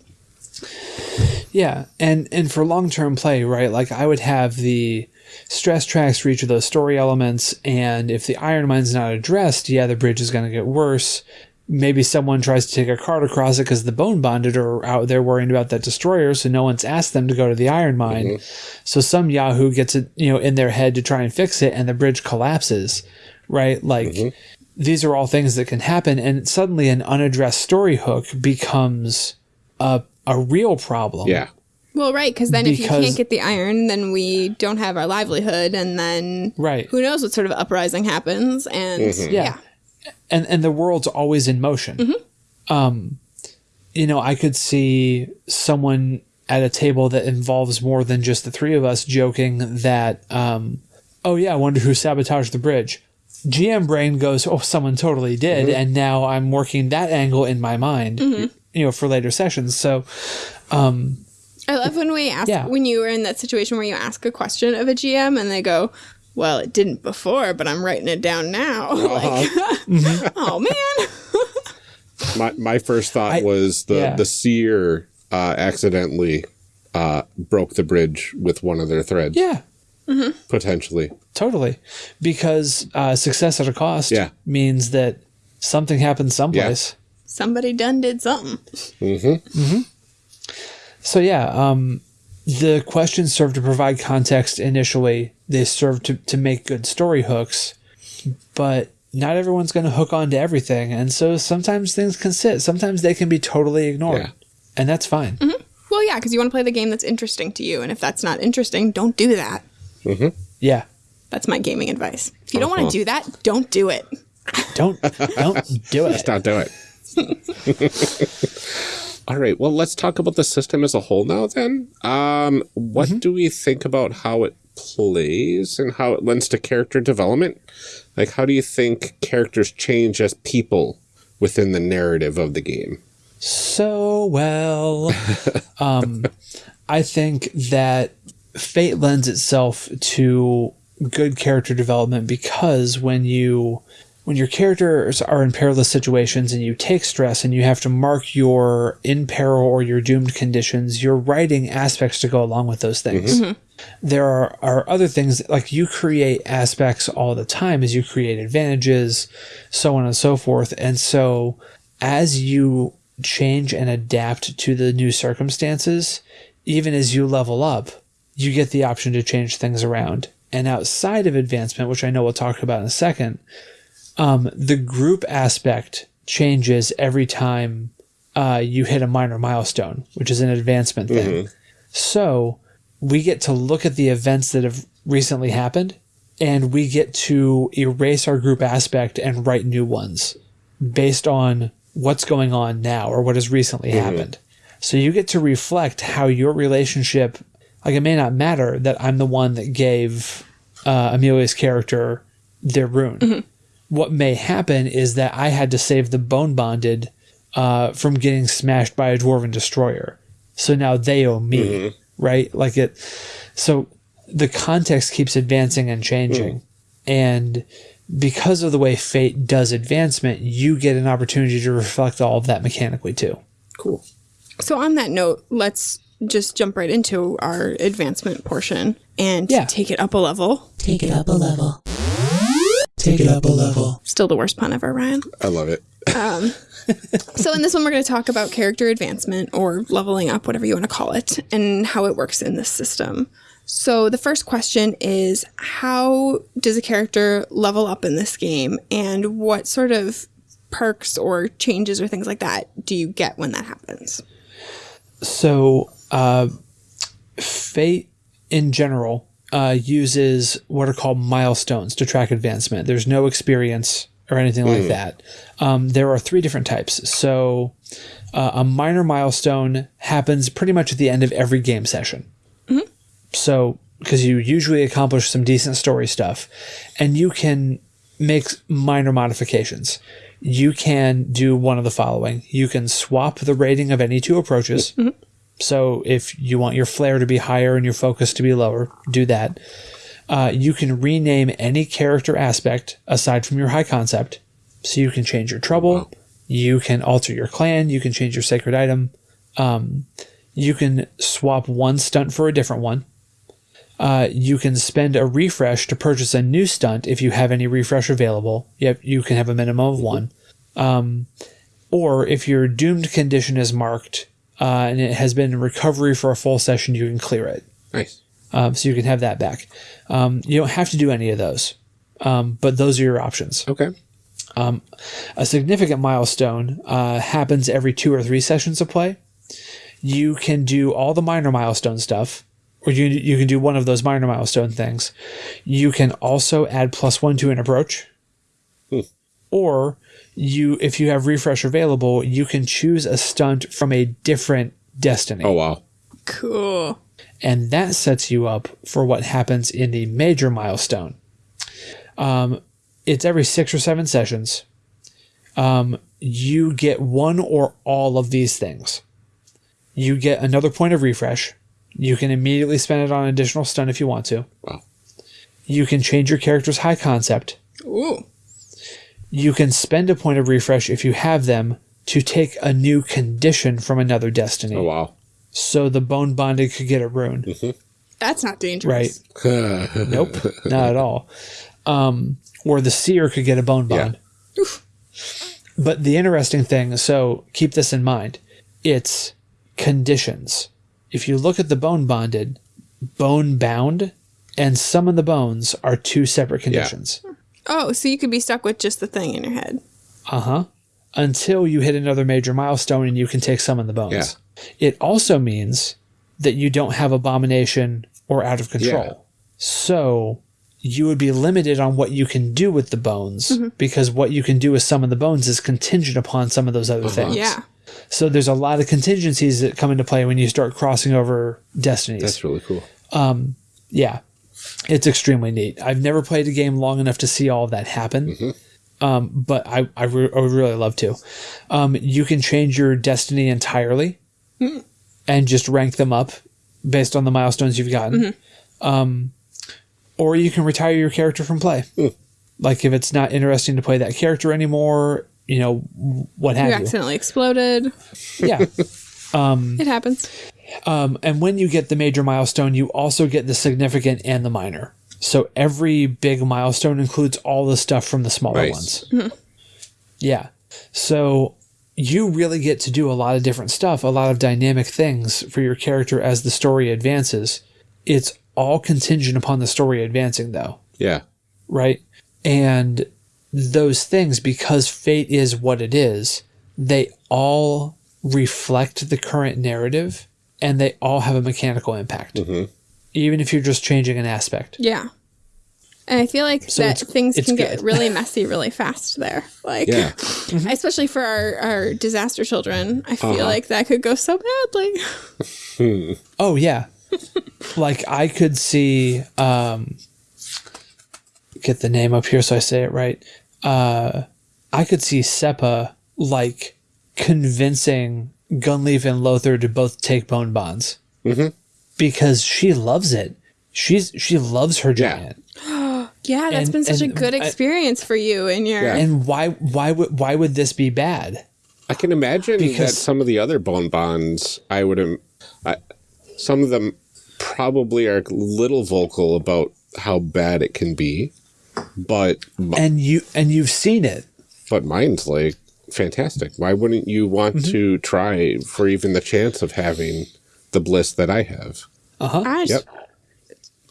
Yeah, and and for long term play, right? Like I would have the stress tracks for each of those story elements, and if the iron mine's not addressed, yeah, the bridge is going to get worse. Maybe someone tries to take a cart across it because the bone bonded are out there worrying about that destroyer, so no one's asked them to go to the iron mine. Mm-hmm. So some Yahoo gets it, you know, in their head to try and fix it, and the bridge collapses, right? Like mm-hmm. these are all things that can happen, and suddenly an unaddressed story hook becomes a a real problem Yeah. Well, right, because then if you can't get the iron, then we don't have our livelihood, and then Right. who knows what sort of uprising happens? And mm-hmm. Yeah. yeah. And and the world's always in motion. Um, you know, I could see someone at a table that involves more than just the three of us joking that, um, oh yeah, I wonder who sabotaged the bridge. GM brain goes, oh, someone totally did, and now I'm working that angle in my mind, you know, for later sessions. So, I love when we ask Yeah. when you were in that situation where you ask a question of a GM and they go, "Well, it didn't before, but I'm writing it down now." like, oh man. My my first thought I- was the yeah. the seer uh, accidentally uh, broke the bridge with one of their threads. yeah, potentially. totally, because uh, success at a cost Yeah. means that something happened someplace. Somebody done did something. Mhm. Mhm. So yeah, um, the questions serve to provide context initially. They serve to, to make good story hooks, but not everyone's going to hook on to everything, and so sometimes things can sit. Sometimes they can be totally ignored, Yeah. and that's fine. Mm-hmm. Well, yeah, because you want to play the game that's interesting to you, and if that's not interesting, don't do that. Mm-hmm. Yeah, That's my gaming advice. If you don't want to do that, don't do it. don't don't do it. Just not do it. All right. Well, let's talk about the system as a whole now. Then, um, what do we think about how it plays and how it lends to character development? Like, how do you think characters change as people within the narrative of the game? so well. um, I think that Fate lends itself to good character development because when you when your characters are in perilous situations and you take stress and you have to mark your in peril or your doomed conditions, you're writing aspects to go along with those things. Mm-hmm. Mm-hmm. There are, are other things like you create aspects all the time as you create advantages, so on and so forth. And so as you change and adapt to the new circumstances, even as you level up, you get the option to change things around. And outside of advancement, which I know we'll talk about in a second, um, the group aspect changes every time uh, you hit a minor milestone, which is an advancement thing. So we get to look at the events that have recently happened and we get to erase our group aspect and write new ones based on what's going on now or what has recently happened. So you get to reflect how your relationship, like it may not matter that I'm the one that gave uh, Amelia's character their rune. What may happen is that I had to save the bone bonded uh, from getting smashed by a dwarven destroyer. So now they owe me, right? Like it. So the context keeps advancing and changing, and because of the way fate does advancement, you get an opportunity to reflect all of that mechanically too. Cool. So, on that note, let's just jump right into our advancement portion and Yeah. take it up a level. Take it up a level. Take it up a level. Still the worst pun ever, Ryan. I love it. So, in this one, we're going to talk about character advancement or leveling up, whatever you want to call it, and how it works in this system. So, the first question is How does a character level up in this game, and what sort of perks or changes or things like that do you get when that happens? So, uh, Fate in general uh, uses what are called milestones to track advancement. There's no experience or anything like that. Um, there are three different types. So, uh, a minor milestone happens pretty much at the end of every game session. So, because you usually accomplish some decent story stuff, and you can make minor modifications. You can do one of the following. You can swap the rating of any two approaches. So if you want your flare to be higher and your focus to be lower, do that. Uh, you can rename any character aspect aside from your high concept. So you can change your trouble. You can alter your clan. You can change your sacred item. Um, you can swap one stunt for a different one. Uh, you can spend a refresh to purchase a new stunt if you have any refresh available. Yep, you can have a minimum of one. Um, or if your doomed condition is marked uh, and it has been in recovery for a full session, you can clear it. Nice. Um, so you can have that back. Um, you don't have to do any of those, um, but those are your options. Okay. A significant milestone uh, happens every two or three sessions of play. you can do all the minor milestone stuff, or you you can do one of those minor milestone things. You can also add plus one to an approach, or you if you have refresh available, you can choose a stunt from a different destiny, Oh wow. Cool. and that sets you up for what happens in the major milestone. Um, it's every six or seven sessions. Um, you get one or all of these things. You get another point of refresh. You can immediately spend it on an additional stun if you want to. Wow. You can change your character's high concept. Ooh. You can spend a point of refresh if you have them to take a new condition from another destiny. Oh wow. So the bone bonded could get a rune. That's not dangerous. Right. Nope, not at all. Um, or the seer could get a bone bond. Yeah. But the interesting thing, so keep this in mind, it's conditions. If you look at the bone bonded, bone bound, and summon the bones are two separate conditions. Oh, so you could be stuck with just the thing in your head. Uh huh. Until you hit another major milestone and you can take summon the bones. Yeah. It also means that you don't have abomination or out of control. Yeah. So you would be limited on what you can do with the bones because what you can do with some of the bones is contingent upon some of those other things. Yeah. So there's a lot of contingencies that come into play when you start crossing over destinies. That's really cool. Um, Yeah, it's extremely neat. I've never played a game long enough to see all of that happen, um, but I, I, re- I would really love to. Um, you can change your destiny entirely and just rank them up based on the milestones you've gotten. Um, or you can retire your character from play. Like if it's not interesting to play that character anymore, you know, what have you. accidentally exploded. Yeah. It happens. Um, and when you get the major milestone, you also get the significant and the minor. So every big milestone includes all the stuff from the smaller Nice. ones. Yeah. So you really get to do a lot of different stuff, a lot of dynamic things for your character as the story advances. It's all contingent upon the story advancing, though, Yeah. right? And those things, because fate is what it is, they all reflect the current narrative and they all have a mechanical impact. Even if you're just changing an aspect. Yeah. And I feel like So that it's- things it's can get really messy really fast there. Like, Yeah. especially for our, our disaster children, I feel Uh-huh. like that could go so badly. Oh yeah. like I could see um get the name up here so I say it right. Uh I could see Seppa like convincing Gunleif and Lothar to both take bone bonds. Mm-hmm. Because she loves it. She's she loves her giant. Yeah, that's And- been such a and good I- experience for you and your. Yeah. And why why would why would this be bad? I can imagine that Because- some of the other bone bonds, I would, I, some of them probably are a little vocal about how bad it can be, but And you and you've seen it. but mine's like fantastic. Why wouldn't you want Mm-hmm. to try for even the chance of having the bliss that I have? Uh-huh. Yep.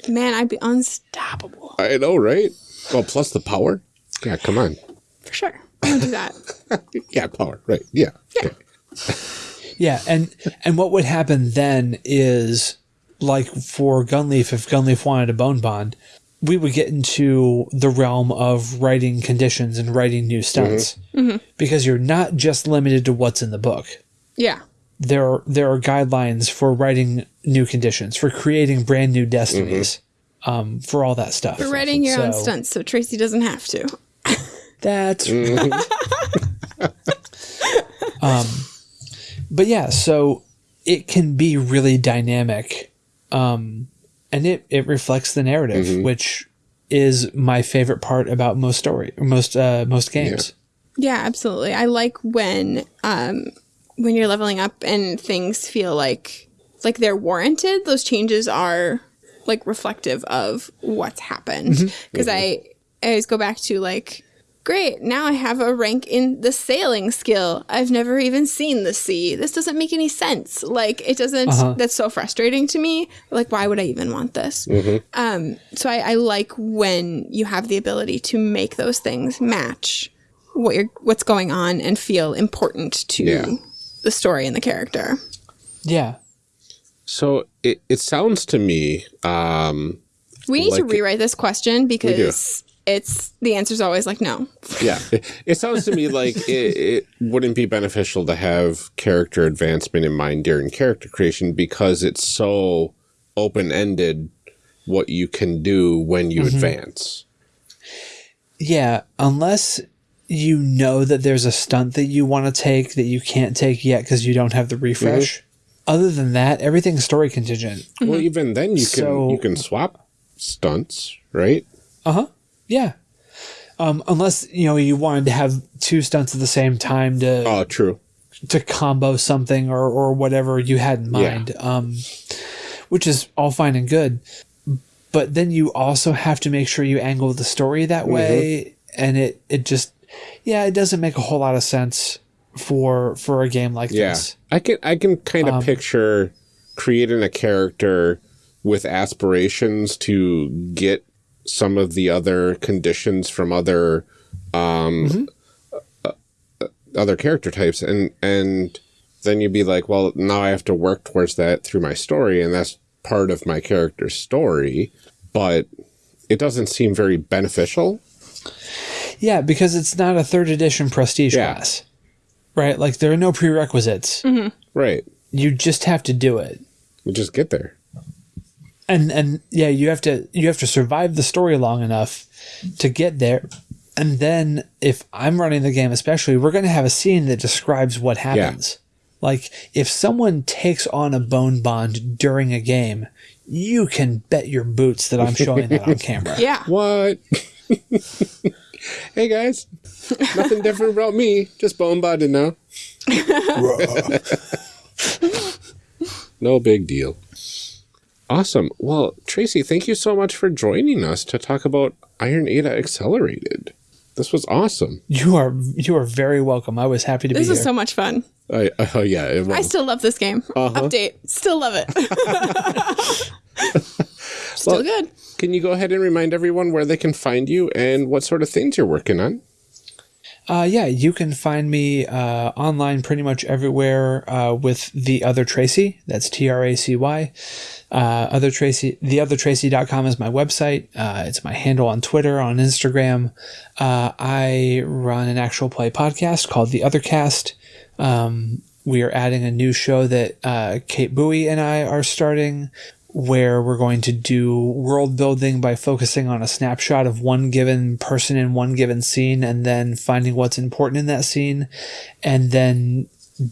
Man, I'd be unstoppable. I know, right? Well, plus the power. Yeah, come on. For sure. I'm going to do that. Yeah, power. Right. Yeah. Okay. Yeah, and and what would happen then is like for Gunleif, if Gunleif wanted a bone bond, we would get into the realm of writing conditions and writing new stunts because you're not just limited to what's in the book. Yeah. There are, there are guidelines for writing new conditions, for creating brand new destinies, um, for all that stuff. For writing your own stunts so Tracy doesn't have to. That's um, but yeah, so it can be really dynamic, um, and it it reflects the narrative, which is my favorite part about most story, most uh, most games. Yeah, absolutely. I like when um when you're leveling up and things feel like like they're warranted. Those changes are like reflective of what's happened. Because I, I always go back to like, great, now I have a rank in the sailing skill. I've never even seen the sea. This doesn't make any sense. Like it doesn't. That's so frustrating to me. Like why would I even want this? Um. So I, I like when you have the ability to make those things match what you're what's going on and feel important to Yeah. the story and the character. Yeah. So it, it sounds to me, um, We need to Like- rewrite this question because it's the answer's always like no. yeah, it, it sounds to me like it, it wouldn't be beneficial to have character advancement in mind during character creation because it's so open ended what you can do when you advance. Yeah, unless you know that there's a stunt that you want to take that you can't take yet because you don't have the refresh. Other than that, everything's story contingent. Well, even then you can So- you can swap stunts, right? Uh huh. Yeah. Um, unless you know you wanted to have two stunts at the same time to Oh, true. to combo something or or whatever you had in Yeah. mind. Um, which is all fine and good, but then you also have to make sure you angle the story that way, and it it just yeah, it doesn't make a whole lot of sense for for a game like Yeah, this. I can I can kind Um, of picture creating a character with aspirations to get some of the other conditions from other um uh, uh, other character types and and then you'd be like well now i have to work towards that through my story and that's part of my character's story but it doesn't seem very beneficial Yeah, because it's not a third edition prestige Yeah. class, right? Like there are no prerequisites. right You just have to do it. we just get there and and yeah you have to you have to survive the story long enough to get there and then if i'm running the game especially we're going to have a scene that describes what happens like if someone takes on a bone bond during a game you can bet your boots that i'm showing that on camera Yeah. What? hey guys, nothing different about me. Just bone bonded now. no big deal. Awesome. Well, Tracy, thank you so much for joining us to talk about Iron Edda Accelerated. This was awesome. you are you are very welcome i was happy to This be is here so much fun. I, oh yeah, it I still love this game. Uh-huh. Update. Still love it. still Well- good. Can you go ahead and remind everyone where they can find you and what sort of things you're working on? Uh, yeah, you can find me uh, online pretty much everywhere uh, with the other Tracy. That's T R A C Y. Uh, other Tracy, theothertracy.com is my website. Uh, it's my handle on Twitter, on Instagram. Uh, I run an actual play podcast called The Other Cast. Um, we are adding a new show that Kate Bowie and I are starting where we're going to do world building by focusing on a snapshot of one given person in one given scene and then finding what's important in that scene and then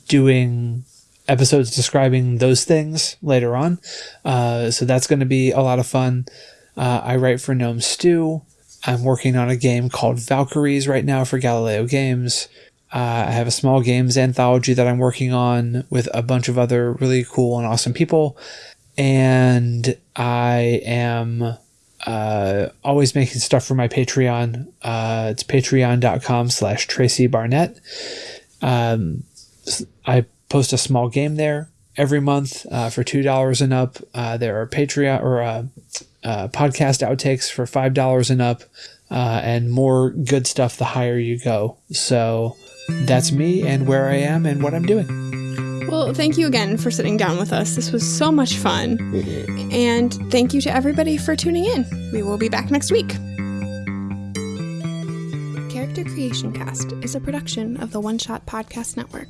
doing episodes describing those things later on. Uh, so that's going to be a lot of fun. Uh, I write for Gnome Stew. I'm working on a game called Valkyries right now for Galileo Games. Uh, I have a small games anthology that I'm working on with a bunch of other really cool and awesome people and I am uh, always making stuff for my Patreon. Uh, it's patreon.com slash Tracy Barnett. Um, I post a small game there every month uh, for $2 and up. Uh, there are Patreon or uh, uh, podcast outtakes for $5 and up. And more good stuff the higher you go. So that's me and where I am and what I'm doing. Well, thank you again for sitting down with us. This was so much fun. And thank you to everybody for tuning in. We will be back next week. Character Creation Cast is a production of the One Shot Podcast Network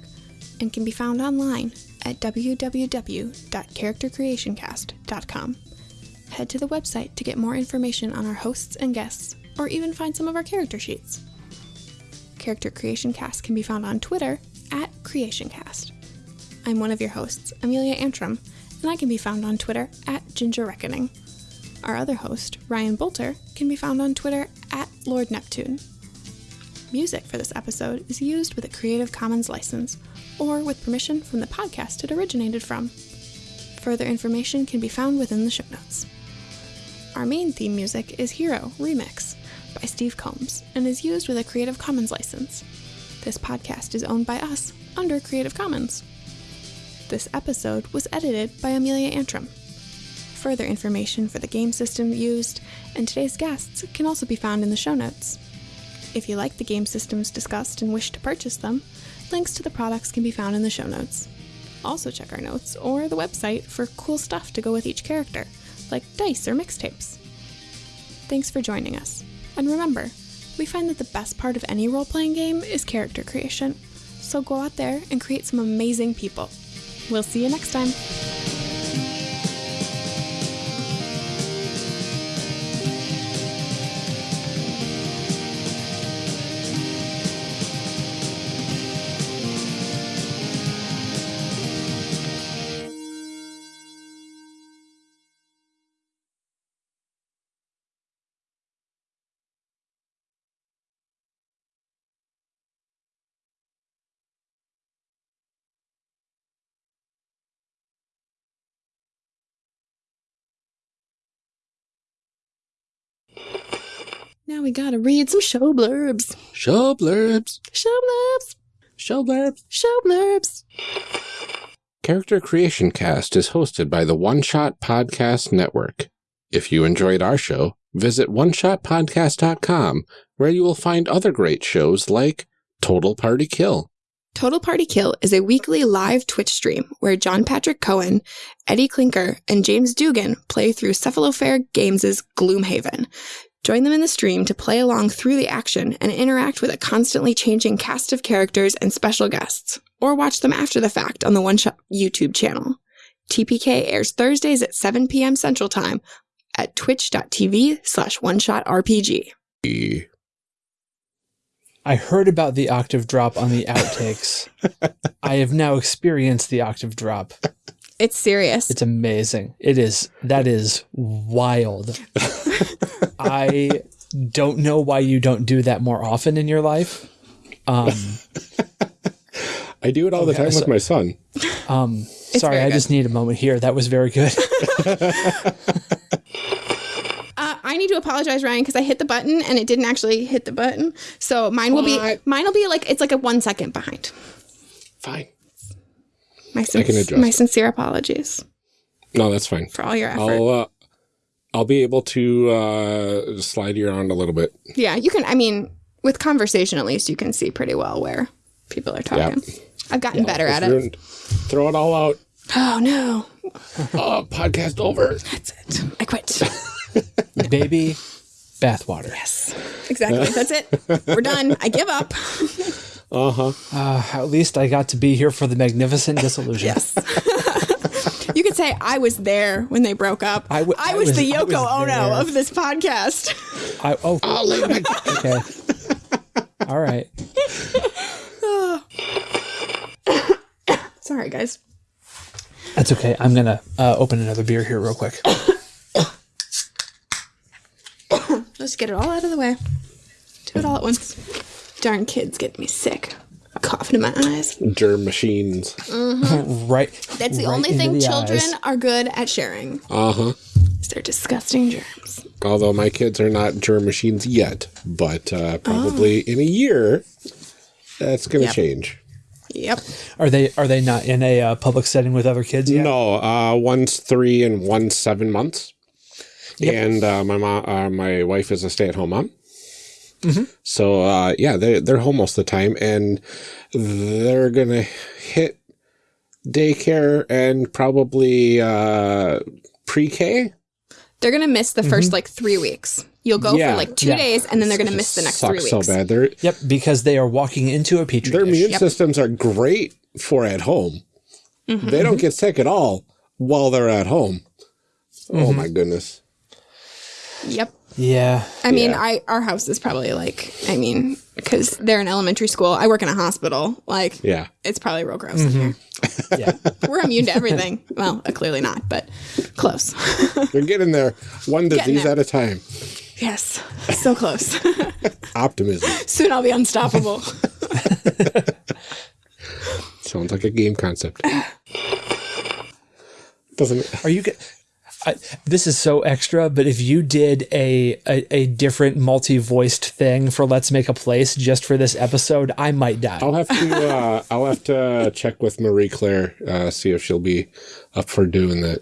and can be found online at www.charactercreationcast.com. Head to the website to get more information on our hosts and guests, or even find some of our character sheets. Character Creation Cast can be found on Twitter at CreationCast. I'm one of your hosts, Amelia Antrim, and I can be found on Twitter at Ginger Reckoning. Our other host, Ryan Boelter, can be found on Twitter at Lord Neptune. Music for this episode is used with a Creative Commons license or with permission from the podcast it originated from. Further information can be found within the show notes. Our main theme music is Hero Remix by Steve Combs and is used with a Creative Commons license. This podcast is owned by us under Creative Commons. This episode was edited by Amelia Antrim. Further information for the game system used and today's guests can also be found in the show notes. If you like the game systems discussed and wish to purchase them, links to the products can be found in the show notes. Also, check our notes or the website for cool stuff to go with each character, like dice or mixtapes. Thanks for joining us. And remember, we find that the best part of any role playing game is character creation. So go out there and create some amazing people. We'll see you next time. Now we gotta read some show blurbs. Show blurbs. Show blurbs. Show blurbs. Show blurbs. Character Creation Cast is hosted by the One Shot Podcast Network. If you enjoyed our show, visit oneshotpodcast.com, where you will find other great shows like Total Party Kill, Total Party Kill is a weekly live Twitch stream where John Patrick Cohen, Eddie Klinker, and James Dugan play through Cephalofair Games' Gloomhaven. Join them in the stream to play along through the action and interact with a constantly changing cast of characters and special guests, or watch them after the fact on the One Shot YouTube channel. TPK airs Thursdays at 7 p.m. Central Time at twitch.tv slash one shot RPG. I heard about the octave drop on the outtakes. I have now experienced the octave drop. It's serious. It's amazing. It is. That is wild. I don't know why you don't do that more often in your life. Um, I do it all the time so- with my son. um, sorry, I good. just need a moment here. That was very good. Uh, I need to apologize, Ryan, because I hit the button and it didn't actually hit the button. So mine will be mine will be like it's like a one second behind. Fine. My can sin- adjust. my sincere apologies No, that's fine. for all your effort. I'll uh, I'll be able to uh, slide you around a little bit. yeah, you can. I mean, with conversation at least, you can see pretty well where people are talking. I've gotten better at it. Throw it all out. Oh no, Oh, podcast over. that's it. I quit. Baby bathwater. yes, exactly. That's it. We're done. I give up. Uh huh. Uh, at least I got to be here for the magnificent disillusion. Yes. You could say I was there when they broke up. I w- I was, was- the I was Yoko Ono there. of this podcast. I, oh, I'll leave okay. All right. Sorry, guys. That's okay. I'm gonna uh, open another beer here real quick. Let's get it all out of the way. Do it all at once. Darn kids get me sick. Coughing in my eyes. Germ machines. right. That's the right only thing the children eyes. are good at sharing. Uh huh. Is their disgusting germs. Although my kids are not germ machines yet, but uh, probably in a year, that's going to Yep. change. Yep. Are they are they not in a uh, public setting with other kids yet? No, uh, one's three and one's seven months. Yep. And uh, my mom, uh, my wife is a stay-at-home mom. So uh, yeah, they're, they're home most of the time, and they're gonna hit daycare and probably uh, pre-K. They're gonna miss the 1st like three weeks. You'll go Yeah. for like two Yeah. days, and then they're gonna miss the next three weeks. so bad. Their Yep, because they are walking into a petri their dish. immune Yep. systems are great for at home. Mm-hmm. They don't get sick at all while they're at home. Mm-hmm. Oh my goodness. Yep. Yeah. I mean, Yeah. I our house is probably like, I mean, because they're in elementary school. I work in a hospital. Like, Yeah. it's probably real gross in here. Yeah. We're immune to everything. well, uh, clearly not, but close. They're getting there one disease there. at a time. yes, so close. Optimism. Soon I'll be unstoppable. Sounds like a game concept. Doesn't it? Are you? G- I, this is so extra, but if you did a, a a different multi-voiced thing for Let's Make a Place just for this episode, I might die. I'll have to uh, I'll have to check with Marie Claire, uh, see if she'll be up for doing that.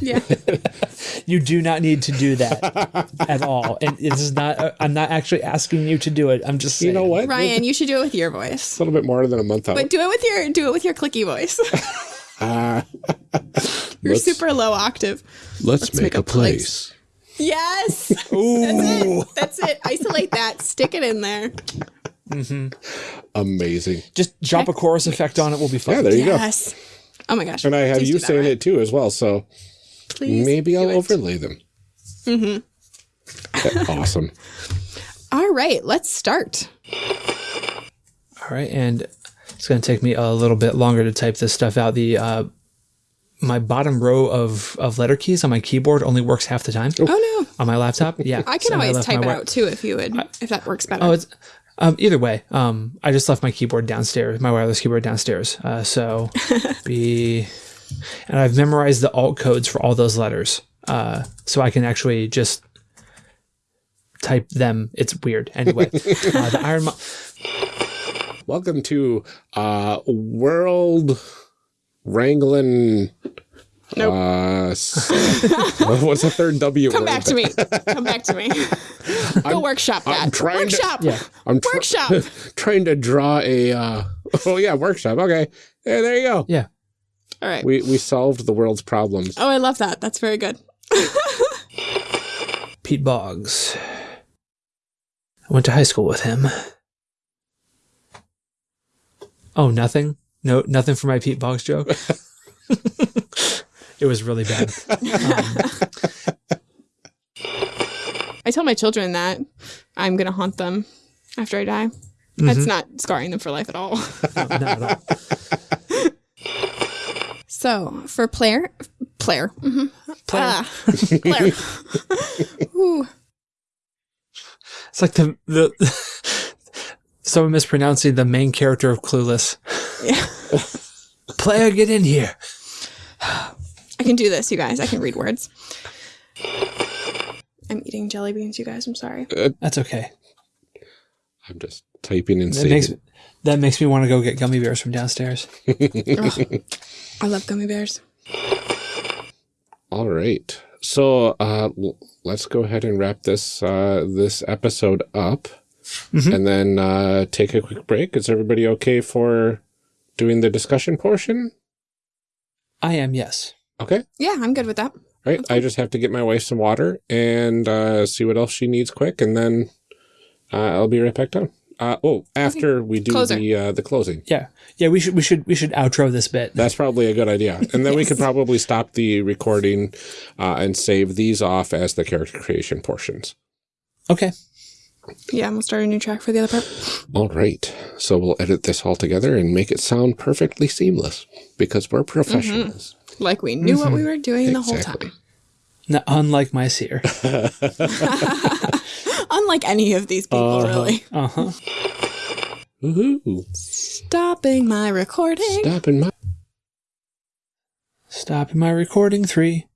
yeah. You do not need to do that at all, and this is not. uh, I'm not actually asking you to do it. I'm just saying. You know what? Ryan, you should do it with your voice. a little bit more than a month out. But do it with your do it with your clicky voice. You're Let's- super low octave. Let's, make, make a a place. place. Yes. That's it. That's it. Isolate that. Stick it in there. Amazing. Just drop a chorus effect on it. We'll be fine. Yeah, there you go. Yes. Oh my gosh. And I have Please you saying Ryan. it too as well, so Please. maybe I'll it. overlay them. Mm-hmm. awesome. All right. Let's start. All right, and it's going to take me a little bit longer to type this stuff out. The uh, my bottom row of of letter keys on my keyboard only works half the time Oh no. on my laptop. Yeah, I can so always left type it out too if you would, if that works better. Oh, it's um, either way. Um, I just left my keyboard downstairs, my wireless keyboard downstairs. Uh, so be, and I've memorized the alt codes for all those letters, uh, so I can actually just type them. It's weird. Anyway, uh, the Iron. Mo- Welcome to uh World Wrangling Nope. uh what's the third W Come word? back to me. Come back to me. Go workshop that. I'm trying to- workshop. Yeah. I'm tr- Workshop. trying to draw a uh oh yeah, workshop. Okay. Yeah, there you go. yeah. All right. We we solved the world's problems. Oh, I love that. That's very good. Pete Boggs. I went to high school with him. Oh, nothing? No, nothing for my Pete Boggs joke? it was really bad. Um, I tell my children that I'm going to haunt them after I die. That's not scarring them for life at all. no, not at all. So for player, player, hmm ah, player. Ooh. It's like the, the someone mispronouncing the main character of Clueless. Yeah. Player, get in here. I can do this, you guys. I can read words. I'm eating jelly beans, you guys. I'm sorry. That's okay. I'm just typing and That makes that makes me want to go get gummy bears from downstairs. Ugh. I love gummy bears. All right. So uh, let's go ahead and wrap this uh, this episode up, Mhm. and then uh, take a quick break. Is everybody okay for doing the discussion portion? I am, yes. Okay. Yeah, I'm good with that. Right. I just have to get my wife some water and uh, see what else she needs quick, and then uh, I'll be right back down. Uh, oh, after we do Closer. the uh, the closing, Yeah. Yeah, we should we should we should outro this bit. that's probably a good idea, and then we could probably stop the recording uh, and save these off as the character creation portions. Okay. Yeah, I'm gonna start a new track for the other part. All right. So we'll edit this all together and make it sound perfectly seamless because we're professionals. Like we knew what we were doing the whole time. Now, unlike my seer. Unlike any of these people, Uh-huh. really. Uh huh. Woohoo. Stopping my recording. Stopping my. Stopping my recording. Three,